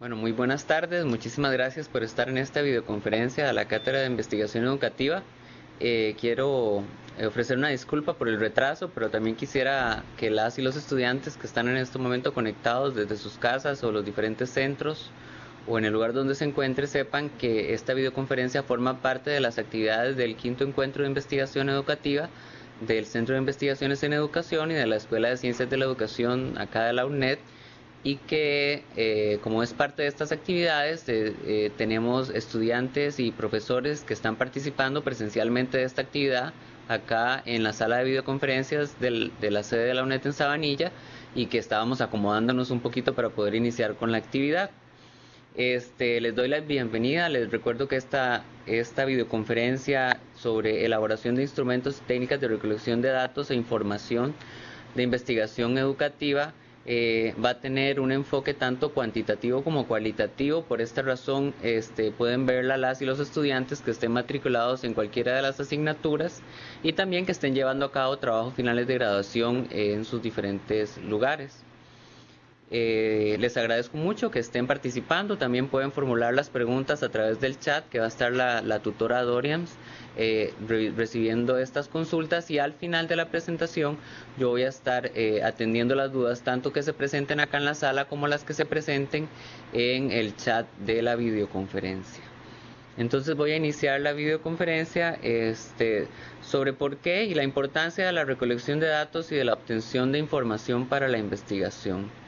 Bueno, muy buenas tardes. Muchísimas gracias por estar en esta videoconferencia de la Cátedra de Investigación Educativa. Eh, quiero ofrecer una disculpa por el retraso, pero también quisiera que las y los estudiantes que están en este momento conectados desde sus casas o los diferentes centros o en el lugar donde se encuentre sepan que esta videoconferencia forma parte de las actividades del quinto encuentro de investigación educativa del Centro de Investigaciones en Educación y de la Escuela de Ciencias de la Educación acá de la UNED y que eh, como es parte de estas actividades eh, eh, tenemos estudiantes y profesores que están participando presencialmente de esta actividad acá en la sala de videoconferencias de la sede de la UNED en Sabanilla y que estábamos acomodándonos un poquito para poder iniciar con la actividad. Este, les doy la bienvenida, les recuerdo que esta, esta videoconferencia sobre elaboración de instrumentos y técnicas de recolección de datos e información de investigación educativa eh, va a tener un enfoque tanto cuantitativo como cualitativo. Por esta razón, este, pueden verla las y los estudiantes que estén matriculados en cualquiera de las asignaturas y también que estén llevando a cabo trabajos finales de graduación en sus diferentes lugares. Eh, les agradezco mucho que estén participando. También pueden formular las preguntas a través del chat que va a estar la, tutora Dorians eh, recibiendo estas consultas y al final de la presentación yo voy a estar eh, atendiendo las dudas tanto que se presenten acá en la sala como las que se presenten en el chat de la videoconferencia. Entonces voy a iniciar la videoconferencia este, sobre por qué y la importancia de la recolección de datos y de la obtención de información para la investigación.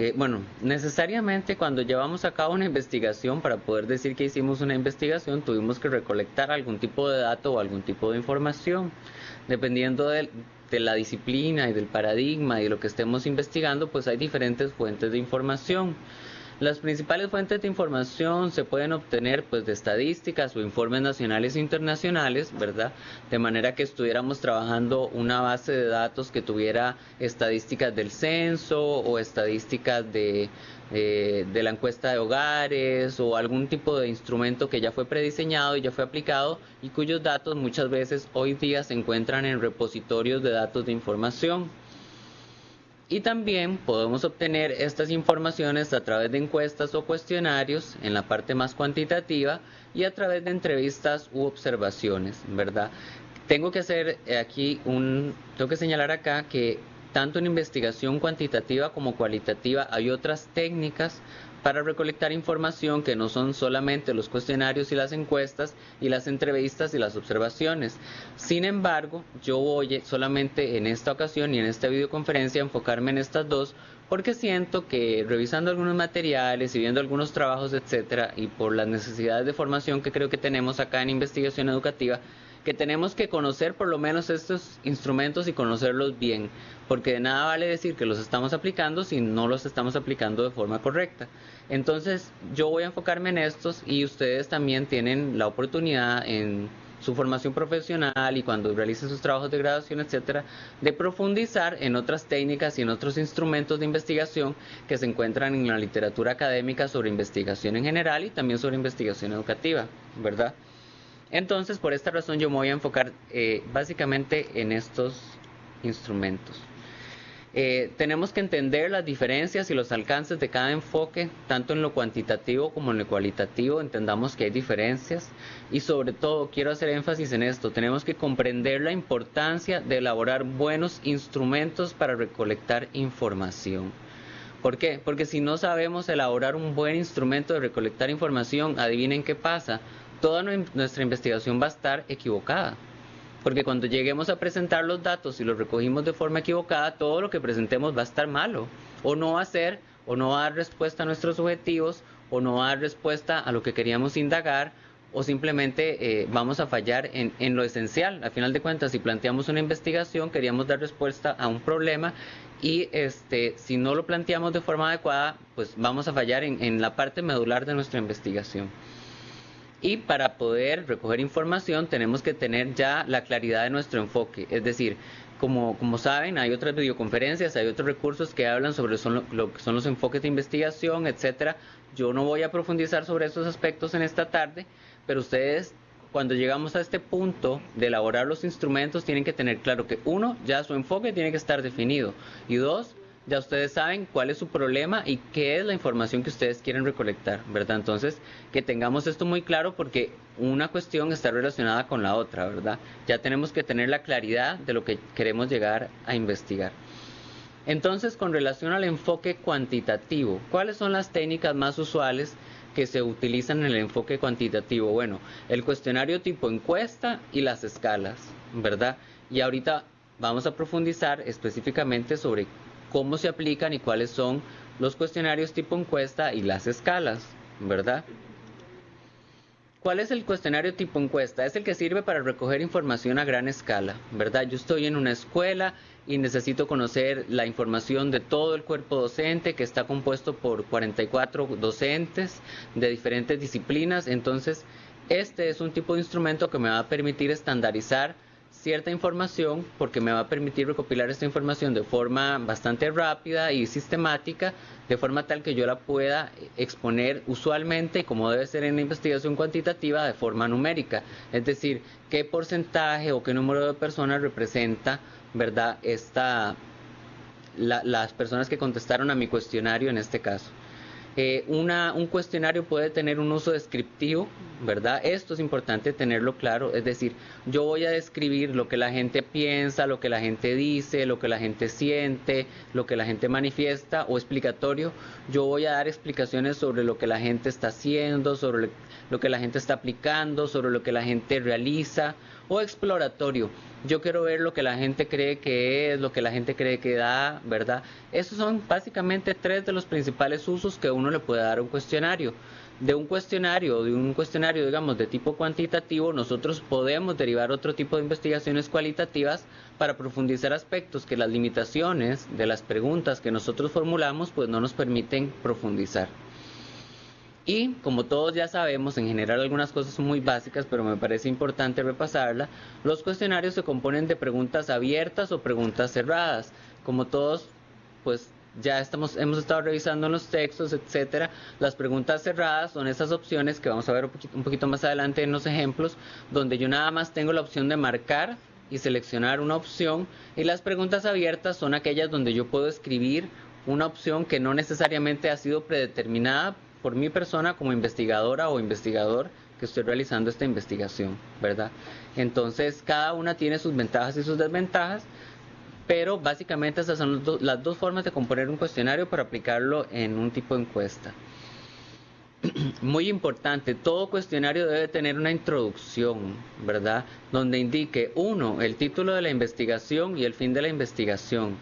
Eh, bueno, necesariamente cuando llevamos a cabo una investigación, para poder decir que hicimos una investigación, tuvimos que recolectar algún tipo de dato o algún tipo de información. Dependiendo de, de la disciplina y del paradigma y de lo que estemos investigando, pues hay diferentes fuentes de información. Las principales fuentes de información se pueden obtener pues de estadísticas o informes nacionales e internacionales, ¿verdad? De manera que estuviéramos trabajando una base de datos que tuviera estadísticas del censo o estadísticas de, eh, de la encuesta de hogares o algún tipo de instrumento que ya fue prediseñado y ya fue aplicado y cuyos datos muchas veces hoy día se encuentran en repositorios de datos de información. Y también podemos obtener estas informaciones a través de encuestas o cuestionarios en la parte más cuantitativa y a través de entrevistas u observaciones, ¿verdad? Tengo que hacer aquí un, tengo que señalar acá que tanto en investigación cuantitativa como cualitativa hay otras técnicas para recolectar información que no son solamente los cuestionarios y las encuestas y las entrevistas y las observaciones. Sin embargo, yo voy solamente en esta ocasión y en esta videoconferencia a enfocarme en estas dos porque siento que revisando algunos materiales y viendo algunos trabajos, etcétera, y por las necesidades de formación que creo que tenemos acá en investigación educativa, que tenemos que conocer por lo menos estos instrumentos y conocerlos bien, porque de nada vale decir que los estamos aplicando si no los estamos aplicando de forma correcta. Entonces yo voy a enfocarme en estos y ustedes también tienen la oportunidad en su formación profesional y cuando realicen sus trabajos de graduación, etcétera, de profundizar en otras técnicas y en otros instrumentos de investigación que se encuentran en la literatura académica sobre investigación en general y también sobre investigación educativa, ¿verdad? Entonces, por esta razón yo me voy a enfocar eh, básicamente en estos instrumentos. Eh, tenemos que entender las diferencias y los alcances de cada enfoque, tanto en lo cuantitativo como en lo cualitativo, entendamos que hay diferencias y sobre todo quiero hacer énfasis en esto, tenemos que comprender la importancia de elaborar buenos instrumentos para recolectar información. ¿Por qué? Porque si no sabemos elaborar un buen instrumento de recolectar información, adivinen qué pasa, toda nuestra investigación va a estar equivocada. Porque cuando lleguemos a presentar los datos y los recogimos de forma equivocada, todo lo que presentemos va a estar malo. O no va a ser, o no va a dar respuesta a nuestros objetivos, o no va a dar respuesta a lo que queríamos indagar, o simplemente eh, vamos a fallar en, lo esencial. Al final de cuentas, si planteamos una investigación, queríamos dar respuesta a un problema y este, si no lo planteamos de forma adecuada, pues vamos a fallar en la parte medular de nuestra investigación. Y para poder recoger información tenemos que tener ya la claridad de nuestro enfoque. Es decir, como, como saben, hay otras videoconferencias, hay otros recursos que hablan sobre lo que son los enfoques de investigación, etcétera. Yo no voy a profundizar sobre esos aspectos en esta tarde, pero ustedes cuando llegamos a este punto de elaborar los instrumentos tienen que tener claro que uno, ya su enfoque tiene que estar definido y dos, ya ustedes saben cuál es su problema y qué es la información que ustedes quieren recolectar, ¿verdad? Entonces, que tengamos esto muy claro porque una cuestión está relacionada con la otra, ¿verdad? Ya tenemos que tener la claridad de lo que queremos llegar a investigar. Entonces, con relación al enfoque cuantitativo, ¿cuáles son las técnicas más usuales que se utilizan en el enfoque cuantitativo? Bueno, el cuestionario tipo encuesta y las escalas, ¿verdad? Y ahorita vamos a profundizar específicamente sobre cómo se aplican y cuáles son los cuestionarios tipo encuesta y las escalas, ¿verdad? ¿Cuál es el cuestionario tipo encuesta? Es el que sirve para recoger información a gran escala, ¿verdad? Yo estoy en una escuela y necesito conocer la información de todo el cuerpo docente que está compuesto por 44 docentes de diferentes disciplinas. Entonces, este es un tipo de instrumento que me va a permitir estandarizar cierta información porque me va a permitir recopilar esta información de forma bastante rápida y sistemática, de forma tal que yo la pueda exponer usualmente, como debe ser en la investigación cuantitativa, de forma numérica. Es decir, qué porcentaje o qué número de personas representa, ¿verdad?, esta, las personas que contestaron a mi cuestionario en este caso. Un cuestionario puede tener un uso descriptivo, ¿verdad? Esto es importante tenerlo claro, es decir, yo voy a describir lo que la gente piensa, lo que la gente dice, lo que la gente siente, lo que la gente manifiesta o explicatorio, yo voy a dar explicaciones sobre lo que la gente está haciendo, sobre lo que la gente está aplicando, sobre lo que la gente realiza o exploratorio yo quiero ver lo que la gente cree que es, lo que la gente cree que da, ¿verdad? Esos son básicamente tres de los principales usos que uno le puede dar a un cuestionario. De un cuestionario, de un cuestionario, digamos, de tipo cuantitativo, nosotros podemos derivar otro tipo de investigaciones cualitativas para profundizar aspectos que las limitaciones de las preguntas que nosotros formulamos, pues no nos permiten profundizar. Y como todos ya sabemos, en general algunas cosas son muy básicas, pero me parece importante repasarla, los cuestionarios se componen de preguntas abiertas o preguntas cerradas. Como todos, pues ya estamos, hemos estado revisando los textos, etcétera. Las preguntas cerradas son esas opciones que vamos a ver un poquito, un poquito más adelante en los ejemplos, donde yo nada más tengo la opción de marcar y seleccionar una opción. Y las preguntas abiertas son aquellas donde yo puedo escribir una opción que no necesariamente ha sido predeterminada por mi persona como investigadora o investigador que estoy realizando esta investigación, ¿verdad? Entonces, cada una tiene sus ventajas y sus desventajas, pero básicamente esas son las dos formas de componer un cuestionario para aplicarlo en un tipo de encuesta. Muy importante, todo cuestionario debe tener una introducción, ¿verdad? Donde indique, uno, el título de la investigación y el fin de la investigación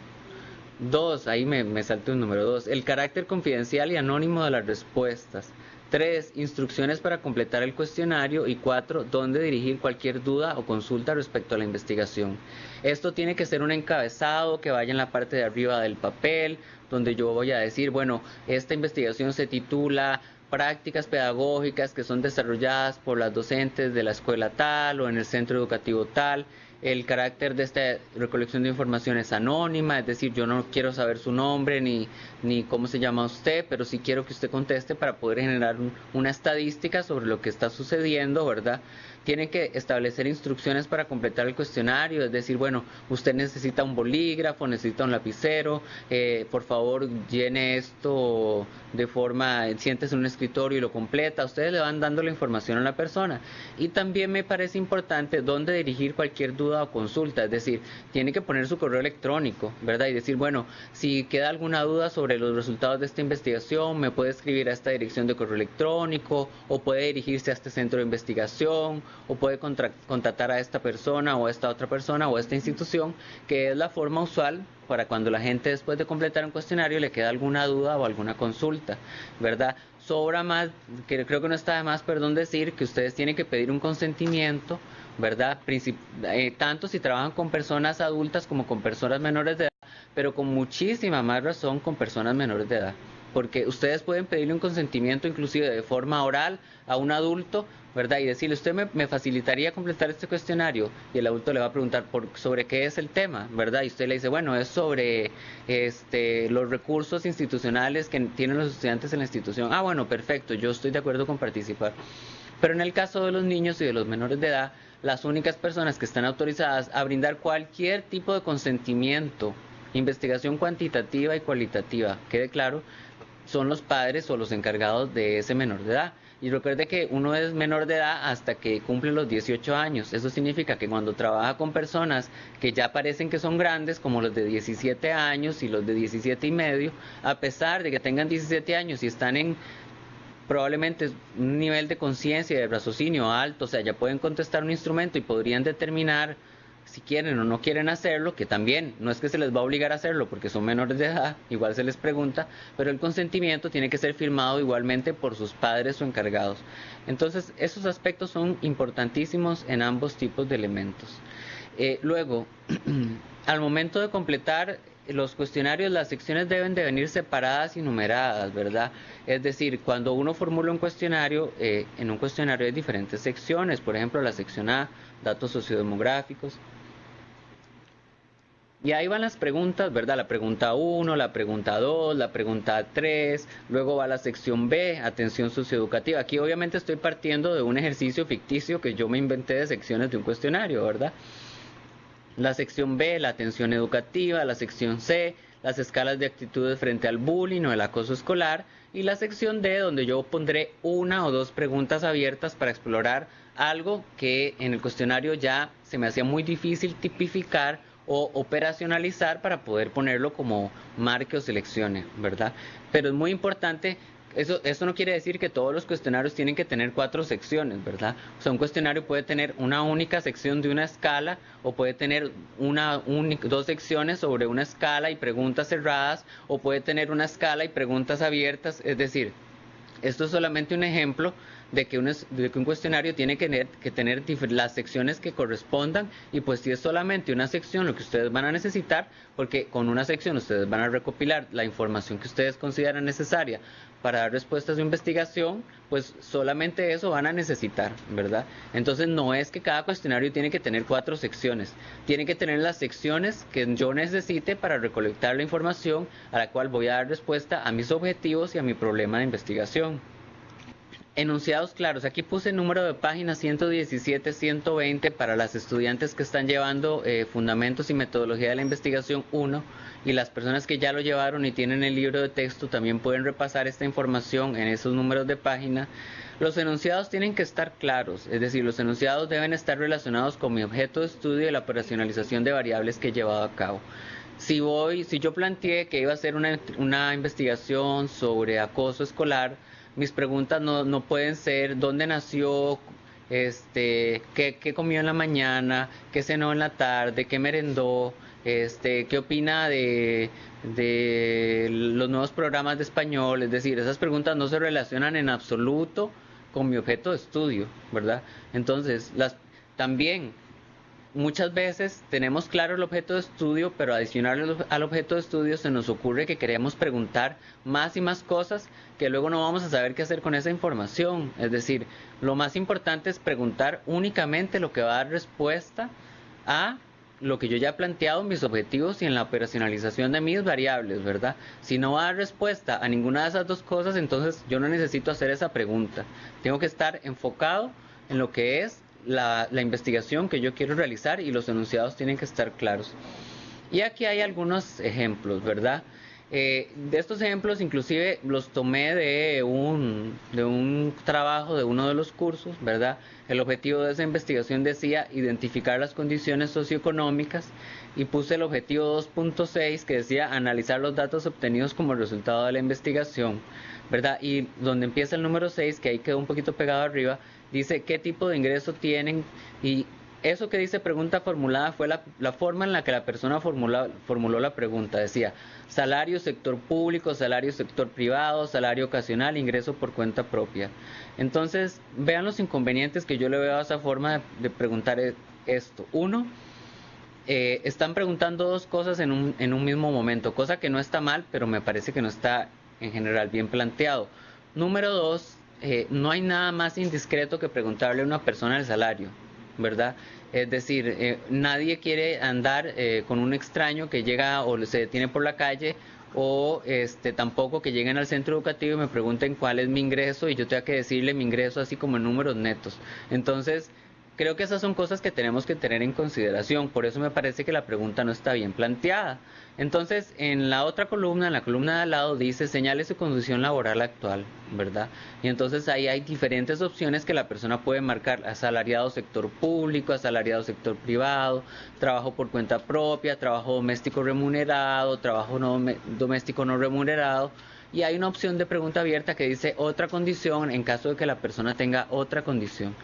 Dos, ahí me, me salté un número dos, el carácter confidencial y anónimo de las respuestas. Tres, instrucciones para completar el cuestionario. Y cuatro, dónde dirigir cualquier duda o consulta respecto a la investigación. Esto tiene que ser un encabezado que vaya en la parte de arriba del papel, donde yo voy a decir, bueno, esta investigación se titula prácticas pedagógicas que son desarrolladas por las docentes de la escuela tal o en el centro educativo tal el carácter de esta recolección de información es anónima, es decir, yo no quiero saber su nombre ni, ni cómo se llama usted, pero sí quiero que usted conteste para poder generar una estadística sobre lo que está sucediendo, ¿verdad? Tiene que establecer instrucciones para completar el cuestionario, es decir, bueno, usted necesita un bolígrafo, necesita un lapicero, eh, por favor llene esto de forma, siéntese en un escritorio y lo completa, ustedes le van dando la información a la persona. Y también me parece importante dónde dirigir cualquier duda o consulta, es decir, tiene que poner su correo electrónico, ¿verdad? Y decir, bueno, si queda alguna duda sobre los resultados de esta investigación, me puede escribir a esta dirección de correo electrónico o puede dirigirse a este centro de investigación o puede contactar a esta persona o a esta otra persona o a esta institución, que es la forma usual para cuando la gente después de completar un cuestionario le queda alguna duda o alguna consulta, ¿verdad? Sobra más, que creo que no está de más, perdón, decir que ustedes tienen que pedir un consentimiento, ¿verdad? Eh, tanto si trabajan con personas adultas como con personas menores de edad, pero con muchísima más razón con personas menores de edad porque ustedes pueden pedirle un consentimiento inclusive de forma oral a un adulto, ¿verdad? Y decirle, usted me, facilitaría completar este cuestionario y el adulto le va a preguntar por, sobre qué es el tema, ¿verdad? Y usted le dice, bueno, es sobre este, los recursos institucionales que tienen los estudiantes en la institución. Ah, bueno, perfecto, yo estoy de acuerdo con participar. Pero en el caso de los niños y de los menores de edad, las únicas personas que están autorizadas a brindar cualquier tipo de consentimiento Investigación cuantitativa y cualitativa, quede claro, son los padres o los encargados de ese menor de edad. Y recuerde que uno es menor de edad hasta que cumple los 18 años. Eso significa que cuando trabaja con personas que ya parecen que son grandes, como los de 17 años y los de 17 y medio, a pesar de que tengan 17 años y están en probablemente un nivel de conciencia y de raciocinio alto, o sea, ya pueden contestar un instrumento y podrían determinar si quieren o no quieren hacerlo, que también no es que se les va a obligar a hacerlo porque son menores de edad, igual se les pregunta, pero el consentimiento tiene que ser firmado igualmente por sus padres o encargados. Entonces, esos aspectos son importantísimos en ambos tipos de elementos. Eh, luego, al momento de completar los cuestionarios, las secciones deben de venir separadas y numeradas, ¿verdad? Es decir, cuando uno formula un cuestionario, eh, en un cuestionario hay diferentes secciones, por ejemplo, la sección A, datos sociodemográficos, y ahí van las preguntas, ¿verdad? La pregunta 1, la pregunta 2, la pregunta 3, luego va la sección B, atención socioeducativa. Aquí obviamente estoy partiendo de un ejercicio ficticio que yo me inventé de secciones de un cuestionario, ¿verdad? La sección B, la atención educativa, la sección C, las escalas de actitudes frente al bullying o el acoso escolar, y la sección D, donde yo pondré una o dos preguntas abiertas para explorar algo que en el cuestionario ya se me hacía muy difícil tipificar o operacionalizar para poder ponerlo como marque o seleccione, ¿verdad? Pero es muy importante eso, eso no quiere decir que todos los cuestionarios tienen que tener cuatro secciones, ¿verdad? O sea, un cuestionario puede tener una única sección de una escala o puede tener una, dos secciones sobre una escala y preguntas cerradas o puede tener una escala y preguntas abiertas. Es decir, esto es solamente un ejemplo de que, un, cuestionario tiene que tener, que tener las secciones que correspondan y pues si es solamente una sección lo que ustedes van a necesitar, porque con una sección ustedes van a recopilar la información que ustedes consideran necesaria para dar respuestas de investigación, pues solamente eso van a necesitar, ¿verdad? Entonces no es que cada cuestionario tiene que tener cuatro secciones, tiene que tener las secciones que yo necesite para recolectar la información a la cual voy a dar respuesta a mis objetivos y a mi problema de investigación. Enunciados claros. Aquí puse el número de página 117, 120 para las estudiantes que están llevando eh, Fundamentos y Metodología de la Investigación 1 y las personas que ya lo llevaron y tienen el libro de texto también pueden repasar esta información en esos números de página. Los enunciados tienen que estar claros, es decir, los enunciados deben estar relacionados con mi objeto de estudio y la operacionalización de variables que he llevado a cabo. Si voy, si yo planteé que iba a hacer una investigación sobre acoso escolar, mis preguntas no, no pueden ser dónde nació, este, qué, qué, comió en la mañana, qué cenó en la tarde, qué merendó, este, qué opina de, de los nuevos programas de español. Es decir, esas preguntas no se relacionan en absoluto con mi objeto de estudio, ¿verdad? Entonces, las, también muchas veces tenemos claro el objeto de estudio, pero adicional al objeto de estudio se nos ocurre que queremos preguntar más y más cosas que luego no vamos a saber qué hacer con esa información. Es decir, lo más importante es preguntar únicamente lo que va a dar respuesta a lo que yo ya he planteado, mis objetivos y en la operacionalización de mis variables, ¿verdad? Si no va a dar respuesta a ninguna de esas dos cosas, entonces yo no necesito hacer esa pregunta. Tengo que estar enfocado en lo que es la, investigación que yo quiero realizar y los enunciados tienen que estar claros. Y aquí hay algunos ejemplos, ¿verdad? Eh, de estos ejemplos inclusive los tomé de un, de un trabajo de uno de los cursos, ¿verdad? El objetivo de esa investigación decía identificar las condiciones socioeconómicas y puse el objetivo 2.6 que decía analizar los datos obtenidos como resultado de la investigación, ¿verdad? Y donde empieza el número 6, que ahí quedó un poquito pegado arriba, dice qué tipo de ingreso tienen y eso que dice pregunta formulada fue la, la forma en la que la persona formuló la pregunta. Decía, salario sector público, salario sector privado, salario ocasional, ingreso por cuenta propia. Entonces, vean los inconvenientes que yo le veo a esa forma de, preguntar e, esto. Uno, eh, están preguntando dos cosas en un, en un mismo momento, cosa que no está mal, pero me parece que no está en general bien planteado. Número dos, eh, no hay nada más indiscreto que preguntarle a una persona el salario, ¿verdad? Es decir, eh, nadie quiere andar eh, con un extraño que llega o se detiene por la calle o este tampoco que lleguen al centro educativo y me pregunten cuál es mi ingreso y yo tenga que decirle mi ingreso así como en números netos. Entonces, Creo que esas son cosas que tenemos que tener en consideración, por eso me parece que la pregunta no está bien planteada. Entonces, en la otra columna, en la columna de al lado, dice señale su condición laboral actual, ¿verdad? Y entonces ahí hay diferentes opciones que la persona puede marcar, asalariado sector público, asalariado sector privado, trabajo por cuenta propia, trabajo doméstico remunerado, trabajo no, doméstico no remunerado. Y hay una opción de pregunta abierta que dice otra condición en caso de que la persona tenga otra condición.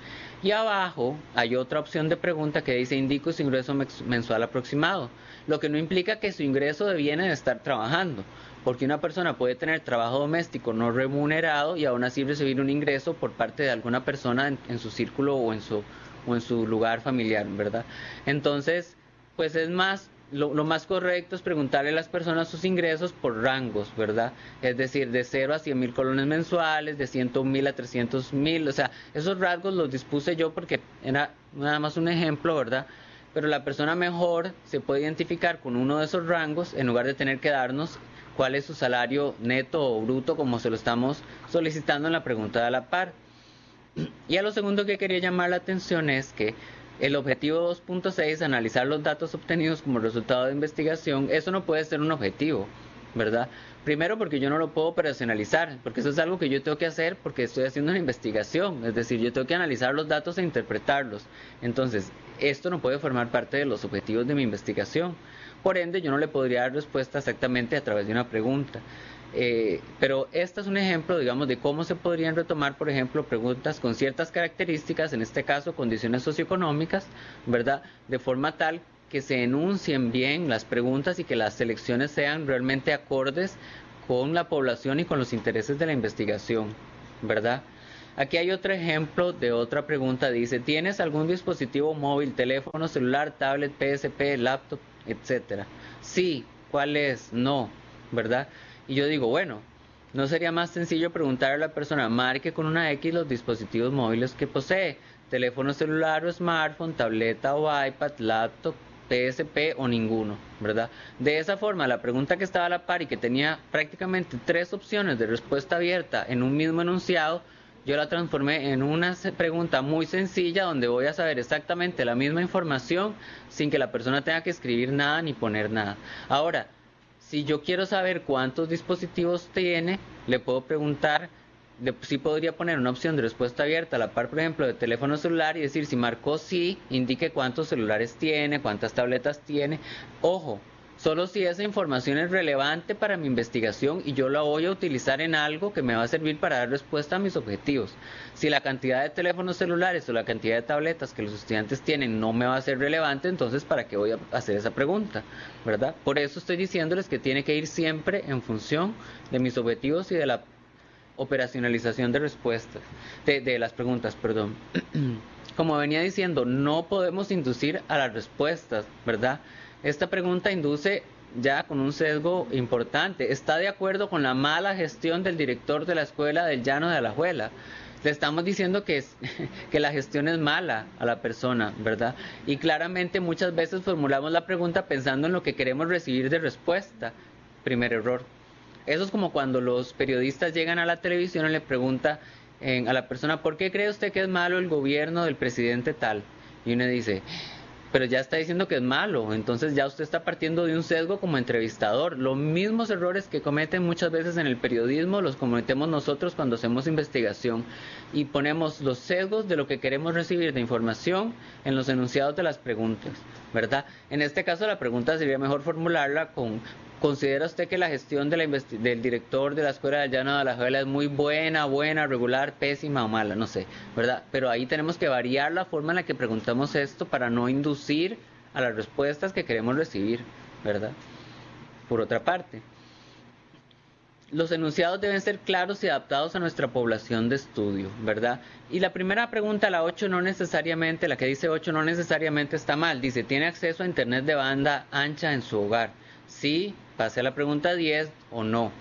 Y abajo hay otra opción de pregunta que dice indico su ingreso mensual aproximado, lo que no implica que su ingreso deviene de estar trabajando, porque una persona puede tener trabajo doméstico no remunerado y aún así recibir un ingreso por parte de alguna persona en, su círculo o en su, o en su lugar familiar, ¿verdad? Entonces, pues es más lo, más correcto es preguntarle a las personas sus ingresos por rangos, ¿verdad? Es decir, de 0 a 100 mil colones mensuales, de 100 mil a 300 mil, o sea, esos rasgos los dispuse yo porque era nada más un ejemplo, ¿verdad? Pero la persona mejor se puede identificar con uno de esos rangos en lugar de tener que darnos cuál es su salario neto o bruto como se lo estamos solicitando en la pregunta de la par. Y a lo segundo que quería llamar la atención es que el objetivo 2.6, analizar los datos obtenidos como resultado de investigación, eso no puede ser un objetivo, ¿verdad? Primero porque yo no lo puedo operacionalizar, porque eso es algo que yo tengo que hacer porque estoy haciendo una investigación, es decir, yo tengo que analizar los datos e interpretarlos. Entonces, esto no puede formar parte de los objetivos de mi investigación. Por ende, yo no le podría dar respuesta exactamente a través de una pregunta. Eh, pero este es un ejemplo, digamos, de cómo se podrían retomar, por ejemplo, preguntas con ciertas características, en este caso condiciones socioeconómicas, ¿verdad? De forma tal que se enuncien bien las preguntas y que las selecciones sean realmente acordes con la población y con los intereses de la investigación, ¿verdad? Aquí hay otro ejemplo de otra pregunta. Dice, ¿tienes algún dispositivo móvil, teléfono celular, tablet, PSP, laptop, etcétera? Sí, ¿cuál es? No, ¿verdad? Y yo digo, bueno, ¿no sería más sencillo preguntarle a la persona, marque con una X los dispositivos móviles que posee? Teléfono celular o smartphone, tableta o iPad, laptop, PSP o ninguno, ¿verdad? De esa forma, la pregunta que estaba a la par y que tenía prácticamente tres opciones de respuesta abierta en un mismo enunciado, yo la transformé en una pregunta muy sencilla donde voy a saber exactamente la misma información sin que la persona tenga que escribir nada ni poner nada. Ahora, si yo quiero saber cuántos dispositivos tiene, le puedo preguntar, si podría poner una opción de respuesta abierta a la par, por ejemplo, de teléfono celular y decir si marcó sí, indique cuántos celulares tiene, cuántas tabletas tiene. Ojo, solo si esa información es relevante para mi investigación y yo la voy a utilizar en algo que me va a servir para dar respuesta a mis objetivos. Si la cantidad de teléfonos celulares o la cantidad de tabletas que los estudiantes tienen no me va a ser relevante, entonces ¿para qué voy a hacer esa pregunta? ¿Verdad? Por eso estoy diciéndoles que tiene que ir siempre en función de mis objetivos y de la operacionalización de respuestas, de, de las preguntas, perdón. Como venía diciendo, no podemos inducir a las respuestas, ¿verdad? Esta pregunta induce ya con un sesgo importante. ¿Está de acuerdo con la mala gestión del director de la escuela del Llano de Alajuela? Le estamos diciendo que, es, que la gestión es mala a la persona, ¿verdad? Y claramente muchas veces formulamos la pregunta pensando en lo que queremos recibir de respuesta. Primer error. Eso es como cuando los periodistas llegan a la televisión y le preguntan a la persona, ¿por qué cree usted que es malo el gobierno del presidente tal? Y uno dice, pero ya está diciendo que es malo, entonces ya usted está partiendo de un sesgo como entrevistador. Los mismos errores que cometen muchas veces en el periodismo los cometemos nosotros cuando hacemos investigación y ponemos los sesgos de lo que queremos recibir de información en los enunciados de las preguntas, ¿verdad? En este caso la pregunta sería mejor formularla con ¿Considera usted que la gestión del director de la Escuela de Llano de la Juela es muy buena, buena, regular, pésima o mala? No sé, ¿verdad? Pero ahí tenemos que variar la forma en la que preguntamos esto para no inducir a las respuestas que queremos recibir, ¿verdad? Por otra parte, los enunciados deben ser claros y adaptados a nuestra población de estudio, ¿verdad? Y la primera pregunta, la 8, no necesariamente, la que dice 8 no necesariamente está mal. Dice, ¿tiene acceso a Internet de banda ancha en su hogar? Sí, pase a la pregunta 10 o no.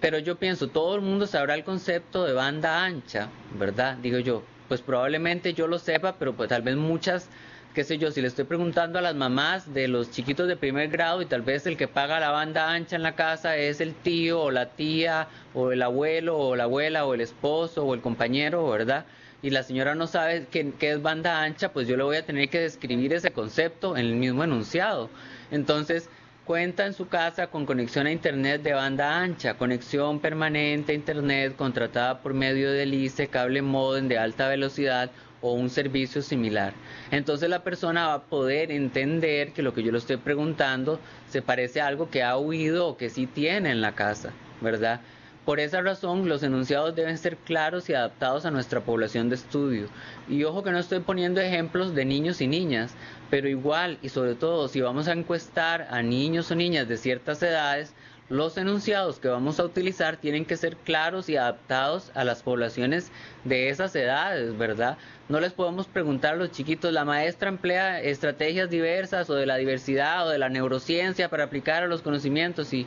Pero yo pienso, todo el mundo sabrá el concepto de banda ancha, ¿verdad? Digo yo, pues probablemente yo lo sepa, pero pues tal vez muchas, qué sé yo, si le estoy preguntando a las mamás de los chiquitos de primer grado y tal vez el que paga la banda ancha en la casa es el tío o la tía o el abuelo o la abuela o el esposo o el compañero, ¿verdad? y la señora no sabe qué, qué, es banda ancha, pues yo le voy a tener que describir ese concepto en el mismo enunciado. Entonces, cuenta en su casa con conexión a Internet de banda ancha, conexión permanente a Internet contratada por medio del ICE, cable modem de alta velocidad o un servicio similar. Entonces la persona va a poder entender que lo que yo le estoy preguntando se parece a algo que ha oído o que sí tiene en la casa, ¿verdad? Por esa razón, los enunciados deben ser claros y adaptados a nuestra población de estudio. Y ojo que no estoy poniendo ejemplos de niños y niñas, pero igual y sobre todo si vamos a encuestar a niños o niñas de ciertas edades, los enunciados que vamos a utilizar tienen que ser claros y adaptados a las poblaciones de esas edades, ¿verdad? No les podemos preguntar a los chiquitos, la maestra emplea estrategias diversas o de la diversidad o de la neurociencia para aplicar a los conocimientos y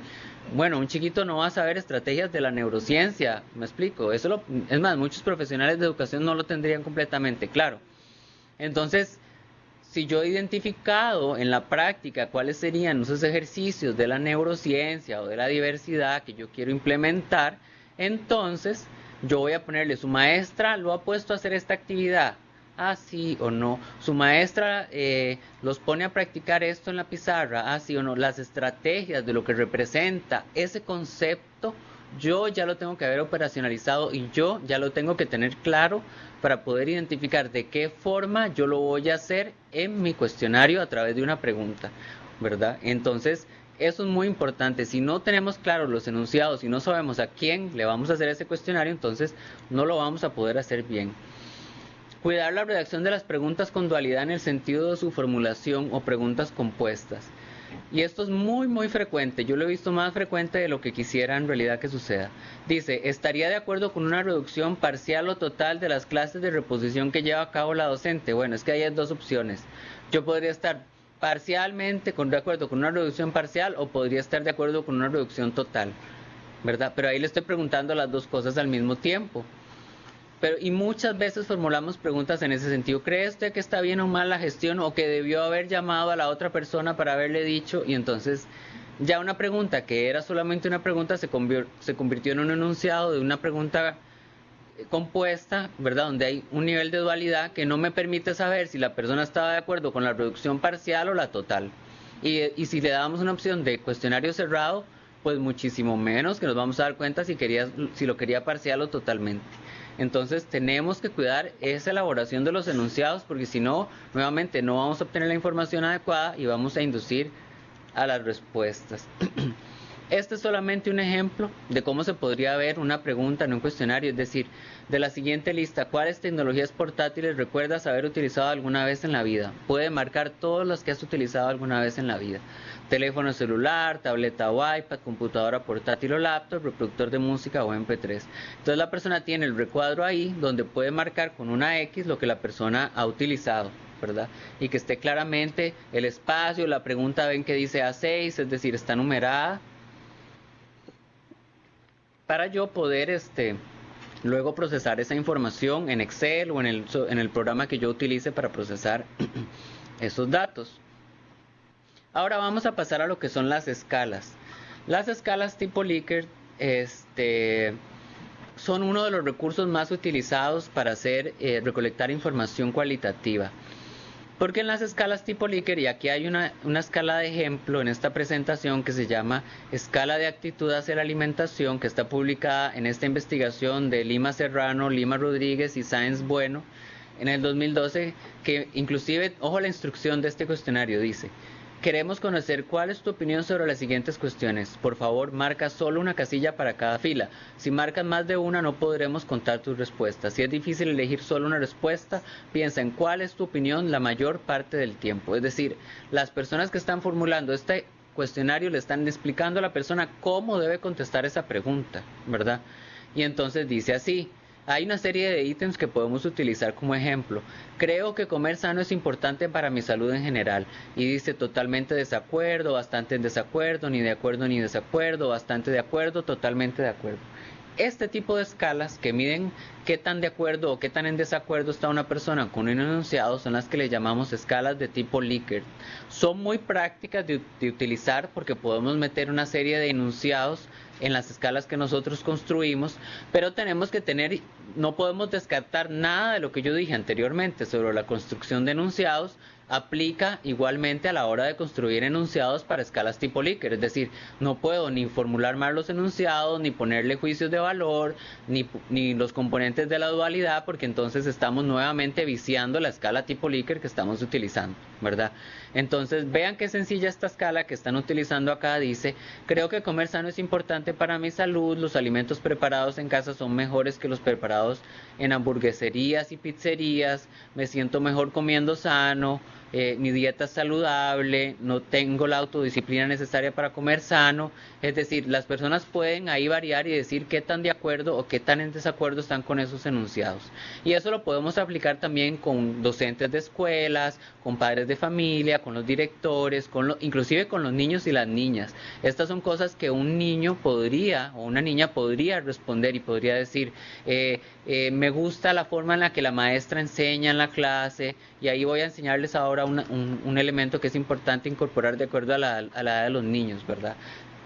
bueno, un chiquito no va a saber estrategias de la neurociencia, me explico. Eso lo, es más, muchos profesionales de educación no lo tendrían completamente claro. Entonces, si yo he identificado en la práctica cuáles serían esos ejercicios de la neurociencia o de la diversidad que yo quiero implementar, entonces yo voy a ponerle su maestra lo ha puesto a hacer esta actividad así o no. Su maestra eh, los pone a practicar esto en la pizarra, así o no. Las estrategias de lo que representa ese concepto, yo ya lo tengo que haber operacionalizado y yo ya lo tengo que tener claro para poder identificar de qué forma yo lo voy a hacer en mi cuestionario a través de una pregunta, ¿verdad? Entonces, eso es muy importante. Si no tenemos claros los enunciados y no sabemos a quién le vamos a hacer ese cuestionario, entonces no lo vamos a poder hacer bien. Cuidar la redacción de las preguntas con dualidad en el sentido de su formulación o preguntas compuestas. Y esto es muy, muy frecuente. Yo lo he visto más frecuente de lo que quisiera en realidad que suceda. Dice, ¿estaría de acuerdo con una reducción parcial o total de las clases de reposición que lleva a cabo la docente? Bueno, es que hay dos opciones. Yo podría estar parcialmente con, de acuerdo con una reducción parcial o podría estar de acuerdo con una reducción total. ¿Verdad? Pero ahí le estoy preguntando las dos cosas al mismo tiempo. Pero, y muchas veces formulamos preguntas en ese sentido. ¿Cree usted que está bien o mal la gestión o que debió haber llamado a la otra persona para haberle dicho? Y entonces ya una pregunta que era solamente una pregunta se, se convirtió en un enunciado de una pregunta eh, compuesta, ¿verdad? Donde hay un nivel de dualidad que no me permite saber si la persona estaba de acuerdo con la reducción parcial o la total. Y, si le damos una opción de cuestionario cerrado, pues muchísimo menos que nos vamos a dar cuenta si, si lo quería parcial o totalmente. Entonces tenemos que cuidar esa elaboración de los enunciados porque si no, nuevamente no vamos a obtener la información adecuada y vamos a inducir a las respuestas. Este es solamente un ejemplo de cómo se podría ver una pregunta en un cuestionario, es decir, de la siguiente lista, ¿cuáles tecnologías portátiles recuerdas haber utilizado alguna vez en la vida? Puede marcar todas las que has utilizado alguna vez en la vida. Teléfono celular, tableta o iPad, computadora portátil o laptop, reproductor de música o MP3. Entonces la persona tiene el recuadro ahí donde puede marcar con una X lo que la persona ha utilizado. ¿verdad? Y que esté claramente el espacio, la pregunta ven que dice A6, es decir, está numerada, para yo poder este, luego procesar esa información en Excel o en el, en el programa que yo utilice para procesar esos datos. Ahora vamos a pasar a lo que son las escalas. Las escalas tipo Likert este, son uno de los recursos más utilizados para hacer eh, recolectar información cualitativa. Porque en las escalas tipo Likert, y aquí hay una, escala de ejemplo en esta presentación que se llama Escala de Actitud hacia la Alimentación, que está publicada en esta investigación de Lima Serrano, Lima Rodríguez y Sáenz Bueno en el 2012, que inclusive, ojo la instrucción de este cuestionario, dice, Queremos conocer cuál es tu opinión sobre las siguientes cuestiones. Por favor, marca solo una casilla para cada fila. Si marcas más de una, no podremos contar tus respuestas. Si es difícil elegir solo una respuesta, piensa en cuál es tu opinión la mayor parte del tiempo. Es decir, las personas que están formulando este cuestionario le están explicando a la persona cómo debe contestar esa pregunta, ¿verdad? Y entonces dice así, hay una serie de ítems que podemos utilizar como ejemplo. Creo que comer sano es importante para mi salud en general. Y dice totalmente desacuerdo, bastante en desacuerdo, ni de acuerdo ni desacuerdo, bastante de acuerdo, totalmente de acuerdo. Este tipo de escalas que miden qué tan de acuerdo o qué tan en desacuerdo está una persona con un enunciado son las que le llamamos escalas de tipo Likert. Son muy prácticas de, utilizar porque podemos meter una serie de enunciados en las escalas que nosotros construimos, pero tenemos que tener, no podemos descartar nada de lo que yo dije anteriormente sobre la construcción de enunciados, aplica igualmente a la hora de construir enunciados para escalas tipo Likert, es decir, no puedo ni formular mal los enunciados, ni ponerle juicios de valor, ni, ni los componentes de la dualidad, porque entonces estamos nuevamente viciando la escala tipo Likert que estamos utilizando, ¿verdad? Entonces, vean qué sencilla esta escala que están utilizando acá, dice, creo que comer sano es importante para mi salud, los alimentos preparados en casa son mejores que los preparados en hamburgueserías y pizzerías, me siento mejor comiendo sano, eh, mi dieta es saludable, no tengo la autodisciplina necesaria para comer sano. Es decir, las personas pueden ahí variar y decir qué tan de acuerdo o qué tan en desacuerdo están con esos enunciados. Y eso lo podemos aplicar también con docentes de escuelas, con padres de familia, con los directores, con inclusive con los niños y las niñas. Estas son cosas que un niño podría o una niña podría responder y podría decir, eh, eh, me gusta la forma en la que la maestra enseña en la clase y ahí voy a enseñarles ahora un, elemento que es importante incorporar de acuerdo a la, edad de los niños, ¿verdad?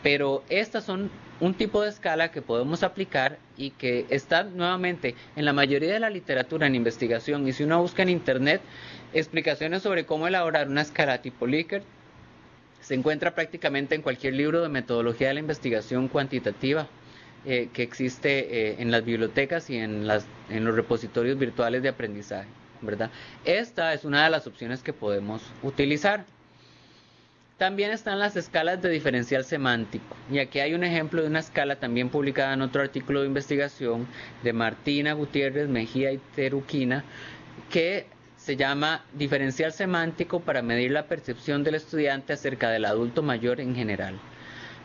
Pero estas son un tipo de escala que podemos aplicar y que está nuevamente en la mayoría de la literatura en investigación. Y si uno busca en internet explicaciones sobre cómo elaborar una escala tipo Likert, se encuentra prácticamente en cualquier libro de metodología de la investigación cuantitativa eh, que existe eh, en las bibliotecas y en los repositorios virtuales de aprendizaje. ¿Verdad? Esta es una de las opciones que podemos utilizar. También están las escalas de diferencial semántico. Y aquí hay un ejemplo de una escala también publicada en otro artículo de investigación de Martina Gutiérrez Mejía y Teruquina, que se llama diferencial semántico para medir la percepción del estudiante acerca del adulto mayor en general.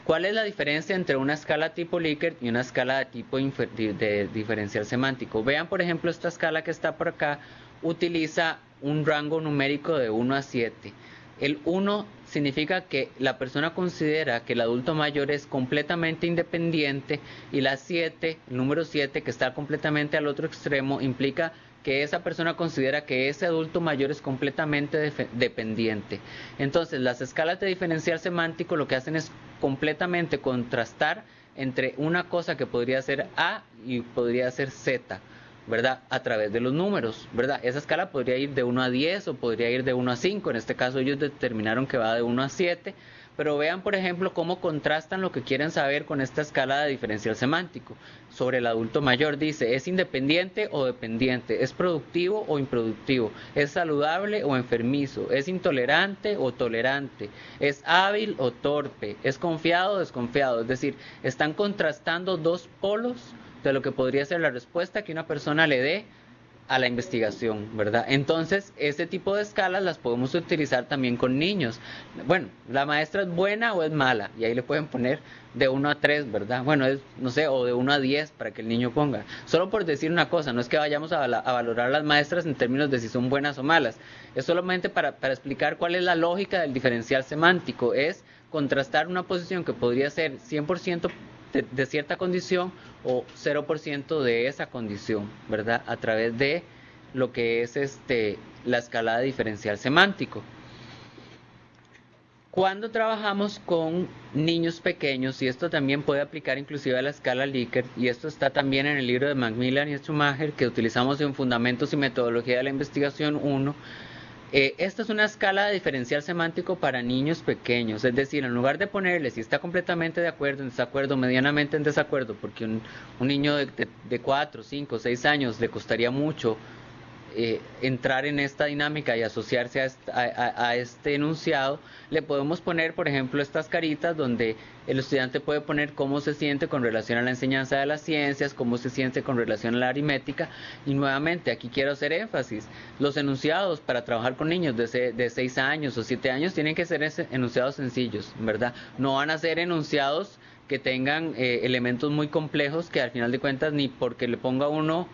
¿Cuál es la diferencia entre una escala tipo Likert y una escala de tipo de diferencial semántico? Vean, por ejemplo, esta escala que está por acá utiliza un rango numérico de 1 a 7. El 1 significa que la persona considera que el adulto mayor es completamente independiente y la 7, el número 7 que está completamente al otro extremo, implica que esa persona considera que ese adulto mayor es completamente dependiente. Entonces, las escalas de diferencial semántico lo que hacen es completamente contrastar entre una cosa que podría ser A y podría ser Z. ¿verdad? A través de los números, ¿verdad? Esa escala podría ir de 1 a 10 o podría ir de 1 a 5. En este caso ellos determinaron que va de 1 a 7. Pero vean, por ejemplo, cómo contrastan lo que quieren saber con esta escala de diferencial semántico. Sobre el adulto mayor dice, ¿es independiente o dependiente? ¿Es productivo o improductivo? ¿Es saludable o enfermizo? ¿Es intolerante o tolerante? ¿Es hábil o torpe? ¿Es confiado o desconfiado? Es decir, están contrastando dos polos de lo que podría ser la respuesta que una persona le dé a la investigación, ¿verdad? Entonces, este tipo de escalas las podemos utilizar también con niños. Bueno, la maestra es buena o es mala, y ahí le pueden poner de 1 a 3, ¿verdad? Bueno, es, no sé, o de 1 a 10 para que el niño ponga. Solo por decir una cosa, no es que vayamos a, valorar a las maestras en términos de si son buenas o malas, es solamente para, para explicar cuál es la lógica del diferencial semántico, es contrastar una posición que podría ser 100% de, cierta condición o 0% de esa condición, ¿verdad? A través de lo que es este, la escala diferencial semántico. Cuando trabajamos con niños pequeños, y esto también puede aplicar inclusive a la escala Likert, y esto está también en el libro de Macmillan y Schumacher que utilizamos en Fundamentos y Metodología de la Investigación 1, eh, esta es una escala de diferencial semántico para niños pequeños, es decir, en lugar de ponerle si está completamente de acuerdo, en desacuerdo, medianamente en desacuerdo, porque un, niño de, de, de 4, 5, 6 años le costaría mucho eh, entrar en esta dinámica y asociarse a, este enunciado, le podemos poner, por ejemplo, estas caritas donde el estudiante puede poner cómo se siente con relación a la enseñanza de las ciencias, cómo se siente con relación a la aritmética. Y nuevamente, aquí quiero hacer énfasis, los enunciados para trabajar con niños de, de 6 años o 7 años tienen que ser enunciados sencillos, ¿verdad? No van a ser enunciados que tengan eh, elementos muy complejos que al final de cuentas ni porque le ponga uno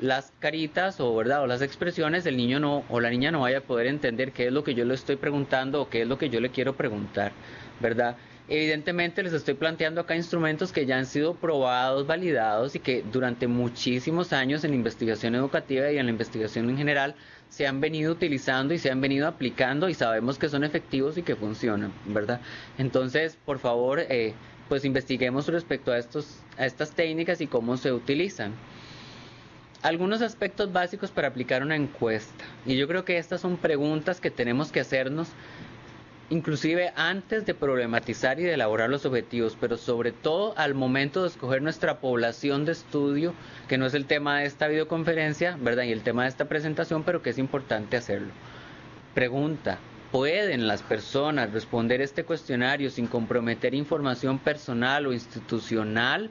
las caritas o verdad o las expresiones el niño no o la niña no vaya a poder entender qué es lo que yo le estoy preguntando o qué es lo que yo le quiero preguntar verdad Evidentemente les estoy planteando acá instrumentos que ya han sido probados, validados y que durante muchísimos años en investigación educativa y en la investigación en general se han venido utilizando y se han venido aplicando y sabemos que son efectivos y que funcionan, ¿verdad? Entonces, por favor, eh, pues investiguemos respecto a, estos, a estas técnicas y cómo se utilizan. Algunos aspectos básicos para aplicar una encuesta. Y yo creo que estas son preguntas que tenemos que hacernos inclusive antes de problematizar y de elaborar los objetivos, pero sobre todo al momento de escoger nuestra población de estudio, que no es el tema de esta videoconferencia, ¿verdad? Y el tema de esta presentación, pero que es importante hacerlo. Pregunta, ¿pueden las personas responder este cuestionario sin comprometer información personal o institucional?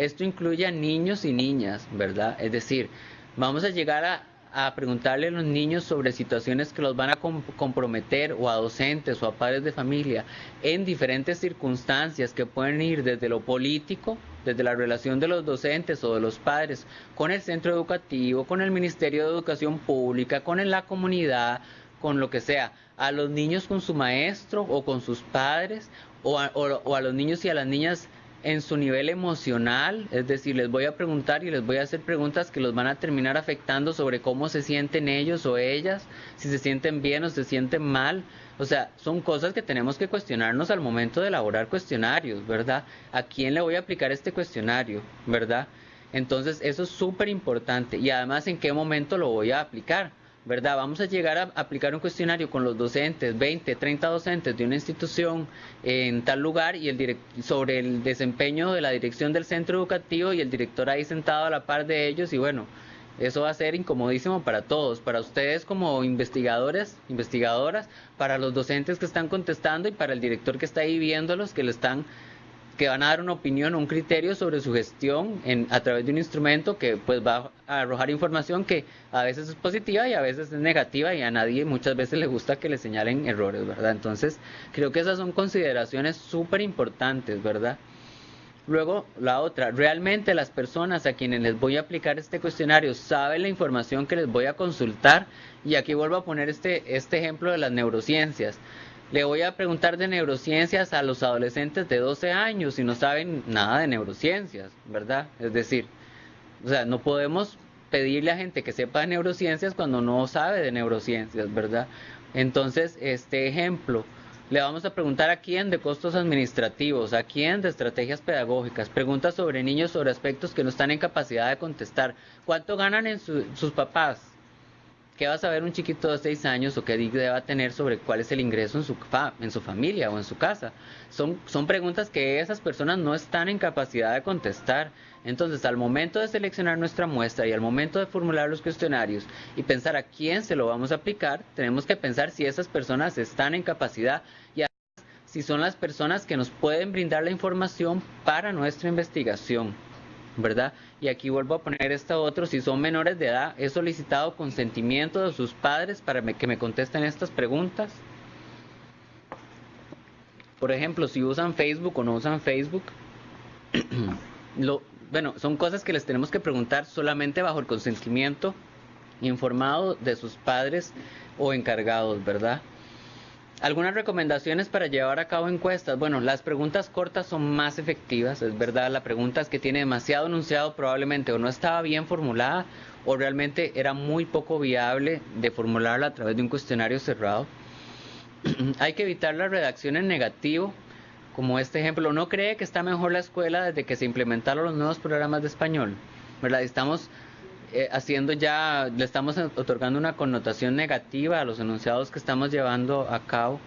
Esto incluye a niños y niñas, ¿verdad? Es decir, vamos a llegar a, preguntarle a los niños sobre situaciones que los van a comprometer o a docentes o a padres de familia en diferentes circunstancias que pueden ir desde lo político, desde la relación de los docentes o de los padres con el centro educativo, con el Ministerio de Educación Pública, con la comunidad, con lo que sea, a los niños con su maestro o con sus padres o a, o a los niños y a las niñas en su nivel emocional, es decir, les voy a preguntar y les voy a hacer preguntas que los van a terminar afectando sobre cómo se sienten ellos o ellas, si se sienten bien o se sienten mal. O sea, son cosas que tenemos que cuestionarnos al momento de elaborar cuestionarios, ¿verdad? ¿A quién le voy a aplicar este cuestionario, ¿verdad? Entonces, eso es súper importante. Y además, ¿en qué momento lo voy a aplicar? ¿Verdad? Vamos a llegar a aplicar un cuestionario con los docentes, 20, 30 docentes de una institución en tal lugar y el sobre el desempeño de la dirección del centro educativo y el director ahí sentado a la par de ellos y bueno, eso va a ser incomodísimo para todos, para ustedes como investigadores, investigadoras, para los docentes que están contestando y para el director que está ahí viéndolos, que le están que van a dar una opinión un criterio sobre su gestión en, a través de un instrumento que pues va a arrojar información que a veces es positiva y a veces es negativa y a nadie muchas veces le gusta que le señalen errores, ¿verdad? Entonces creo que esas son consideraciones súper importantes, ¿verdad? Luego, la otra, realmente las personas a quienes les voy a aplicar este cuestionario saben la información que les voy a consultar y aquí vuelvo a poner este, este ejemplo de las neurociencias. Le voy a preguntar de neurociencias a los adolescentes de 12 años y no saben nada de neurociencias, ¿verdad? Es decir, o sea, no podemos pedirle a gente que sepa de neurociencias cuando no sabe de neurociencias, ¿verdad? Entonces, este ejemplo, le vamos a preguntar a quién de costos administrativos, a quién de estrategias pedagógicas, preguntas sobre niños sobre aspectos que no están en capacidad de contestar, cuánto ganan en sus papás, ¿qué va a saber un chiquito de 6 años o qué debe tener sobre cuál es el ingreso en su, en su familia o en su casa? Son, son preguntas que esas personas no están en capacidad de contestar. Entonces, al momento de seleccionar nuestra muestra y al momento de formular los cuestionarios y pensar a quién se lo vamos a aplicar, tenemos que pensar si esas personas están en capacidad y si son las personas que nos pueden brindar la información para nuestra investigación. ¿verdad? Y aquí vuelvo a poner esta otro, si son menores de edad, he solicitado consentimiento de sus padres para que me contesten estas preguntas. Por ejemplo, si usan Facebook o no usan Facebook. Lo, bueno, son cosas que les tenemos que preguntar solamente bajo el consentimiento informado de sus padres o encargados, ¿verdad? Algunas recomendaciones para llevar a cabo encuestas. Bueno, las preguntas cortas son más efectivas, es verdad. La pregunta es que tiene demasiado enunciado probablemente o no estaba bien formulada o realmente era muy poco viable de formularla a través de un cuestionario cerrado. Hay que evitar la redacción en negativo, como este ejemplo. ¿No cree que está mejor la escuela desde que se implementaron los nuevos programas de español? ¿Verdad? Estamos eh, haciendo ya, le estamos otorgando una connotación negativa a los enunciados que estamos llevando a cabo.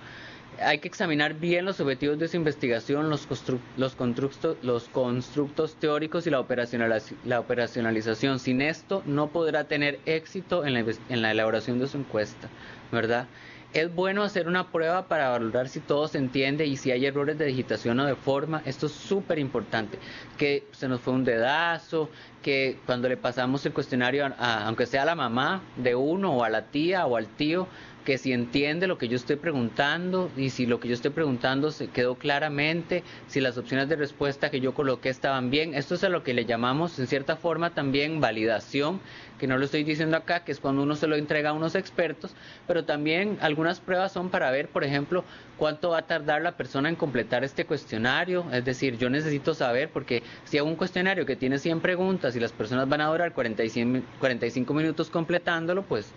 Hay que examinar bien los objetivos de su investigación, los, los, constructos, los constructos teóricos y la, la operacionalización. Sin esto no podrá tener éxito en la, en la elaboración de su encuesta, ¿verdad? Es bueno hacer una prueba para valorar si todo se entiende y si hay errores de digitación o de forma. Esto es súper importante. Que se nos fue un dedazo, que cuando le pasamos el cuestionario, a, aunque sea a la mamá de uno o a la tía o al tío, que si entiende lo que yo estoy preguntando y si lo que yo estoy preguntando se quedó claramente, si las opciones de respuesta que yo coloqué estaban bien. Esto es a lo que le llamamos en cierta forma también validación, que no lo estoy diciendo acá, que es cuando uno se lo entrega a unos expertos, pero también algunas pruebas son para ver, por ejemplo, cuánto va a tardar la persona en completar este cuestionario. Es decir, yo necesito saber, porque si hago un cuestionario que tiene 100 preguntas y las personas van a durar 45 minutos completándolo, pues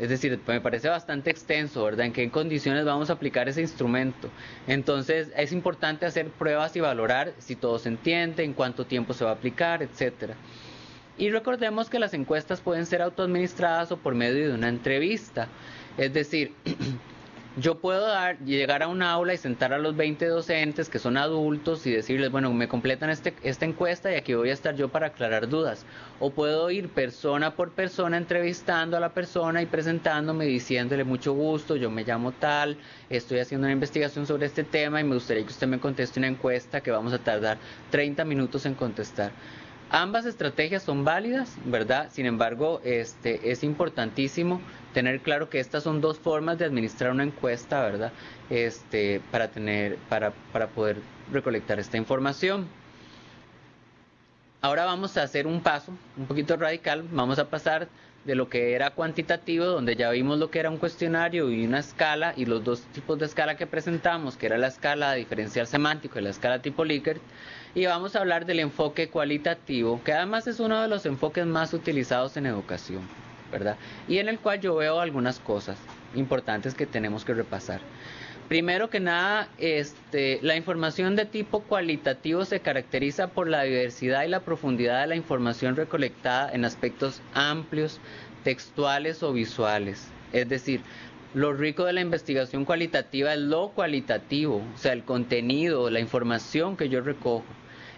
es decir, me parece bastante extenso, ¿verdad? ¿En qué condiciones vamos a aplicar ese instrumento? Entonces, es importante hacer pruebas y valorar si todo se entiende, en cuánto tiempo se va a aplicar, etcétera. Y recordemos que las encuestas pueden ser autoadministradas o por medio de una entrevista. Es decir, yo puedo dar, llegar a un aula y sentar a los 20 docentes que son adultos y decirles, bueno, me completan este, esta encuesta y aquí voy a estar yo para aclarar dudas. O puedo ir persona por persona entrevistando a la persona y presentándome, diciéndole mucho gusto, yo me llamo tal, estoy haciendo una investigación sobre este tema y me gustaría que usted me conteste una encuesta que vamos a tardar 30 minutos en contestar. Ambas estrategias son válidas, ¿verdad? Sin embargo, este, es importantísimo tener claro que estas son dos formas de administrar una encuesta, ¿verdad? Este, para, tener, para, para poder recolectar esta información. Ahora vamos a hacer un paso un poquito radical, vamos a pasar de lo que era cuantitativo, donde ya vimos lo que era un cuestionario y una escala, y los dos tipos de escala que presentamos, que era la escala diferencial semántico y la escala tipo Likert, y vamos a hablar del enfoque cualitativo, que además es uno de los enfoques más utilizados en educación, ¿verdad? Y en el cual yo veo algunas cosas importantes que tenemos que repasar. Primero que nada, este, la información de tipo cualitativo se caracteriza por la diversidad y la profundidad de la información recolectada en aspectos amplios, textuales o visuales. Es decir, lo rico de la investigación cualitativa es lo cualitativo, o sea, el contenido, la información que yo recojo.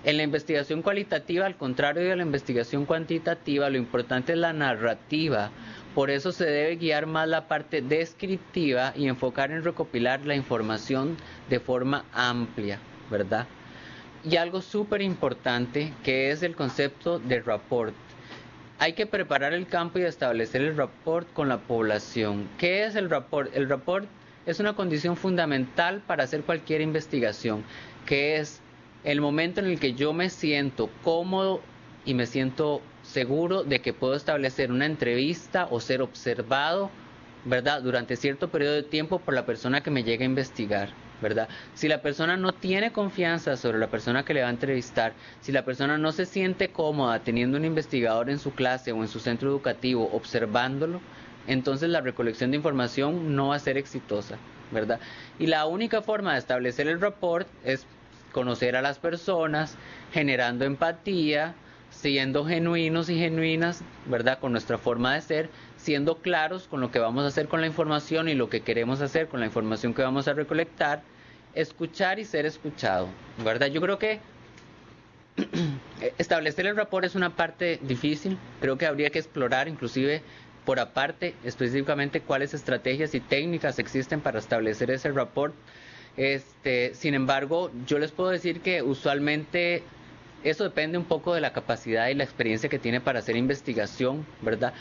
En la investigación cualitativa, al contrario de la investigación cuantitativa, lo importante es la narrativa. Por eso se debe guiar más la parte descriptiva y enfocar en recopilar la información de forma amplia, ¿verdad? Y algo súper importante que es el concepto de rapport. Hay que preparar el campo y establecer el rapport con la población. ¿Qué es el rapport? El rapport es una condición fundamental para hacer cualquier investigación, que es el momento en el que yo me siento cómodo y me siento seguro de que puedo establecer una entrevista o ser observado, ¿verdad? Durante cierto periodo de tiempo por la persona que me llega a investigar, ¿verdad? Si la persona no tiene confianza sobre la persona que le va a entrevistar, si la persona no se siente cómoda teniendo un investigador en su clase o en su centro educativo observándolo, entonces la recolección de información no va a ser exitosa, ¿verdad? Y la única forma de establecer el report es conocer a las personas, generando empatía, siendo genuinos y genuinas, ¿verdad? Con nuestra forma de ser, siendo claros con lo que vamos a hacer con la información y lo que queremos hacer con la información que vamos a recolectar, escuchar y ser escuchado, ¿verdad? Yo creo que establecer el rapport es una parte difícil, creo que habría que explorar inclusive por aparte específicamente cuáles estrategias y técnicas existen para establecer ese rapport este, sin embargo, yo les puedo decir que usualmente eso depende un poco de la capacidad y la experiencia que tiene para hacer investigación, ¿verdad?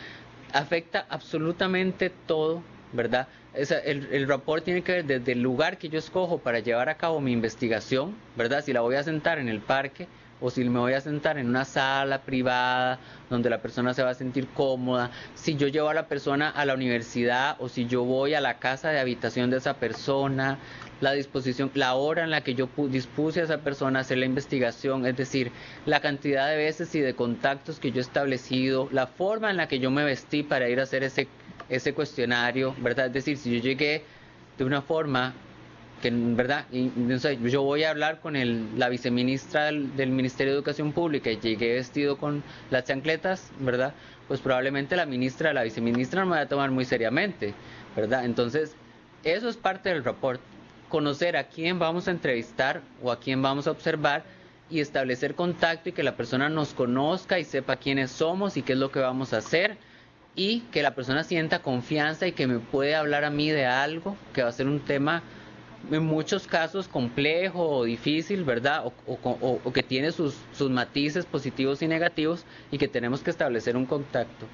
Afecta absolutamente todo, ¿verdad? el, el rapport tiene que ver desde el lugar que yo escojo para llevar a cabo mi investigación, ¿verdad? Si la voy a sentar en el parque, o si me voy a sentar en una sala privada donde la persona se va a sentir cómoda, si yo llevo a la persona a la universidad o si yo voy a la casa de habitación de esa persona, la disposición, la hora en la que yo dispuse a esa persona a hacer la investigación, es decir, la cantidad de veces y de contactos que yo he establecido, la forma en la que yo me vestí para ir a hacer ese, ese cuestionario, ¿verdad? Es decir, si yo llegué de una forma que, ¿verdad? Yo voy a hablar con el, la viceministra del, del, Ministerio de Educación Pública y llegué vestido con las chancletas, ¿verdad? Pues probablemente la ministra, la viceministra no me va a tomar muy seriamente, ¿verdad? Entonces, eso es parte del reporte conocer a quién vamos a entrevistar o a quién vamos a observar y establecer contacto y que la persona nos conozca y sepa quiénes somos y qué es lo que vamos a hacer y que la persona sienta confianza y que me puede hablar a mí de algo que va a ser un tema en muchos casos complejo o difícil, ¿verdad? O, que tiene sus, sus matices positivos y negativos y que tenemos que establecer un contacto.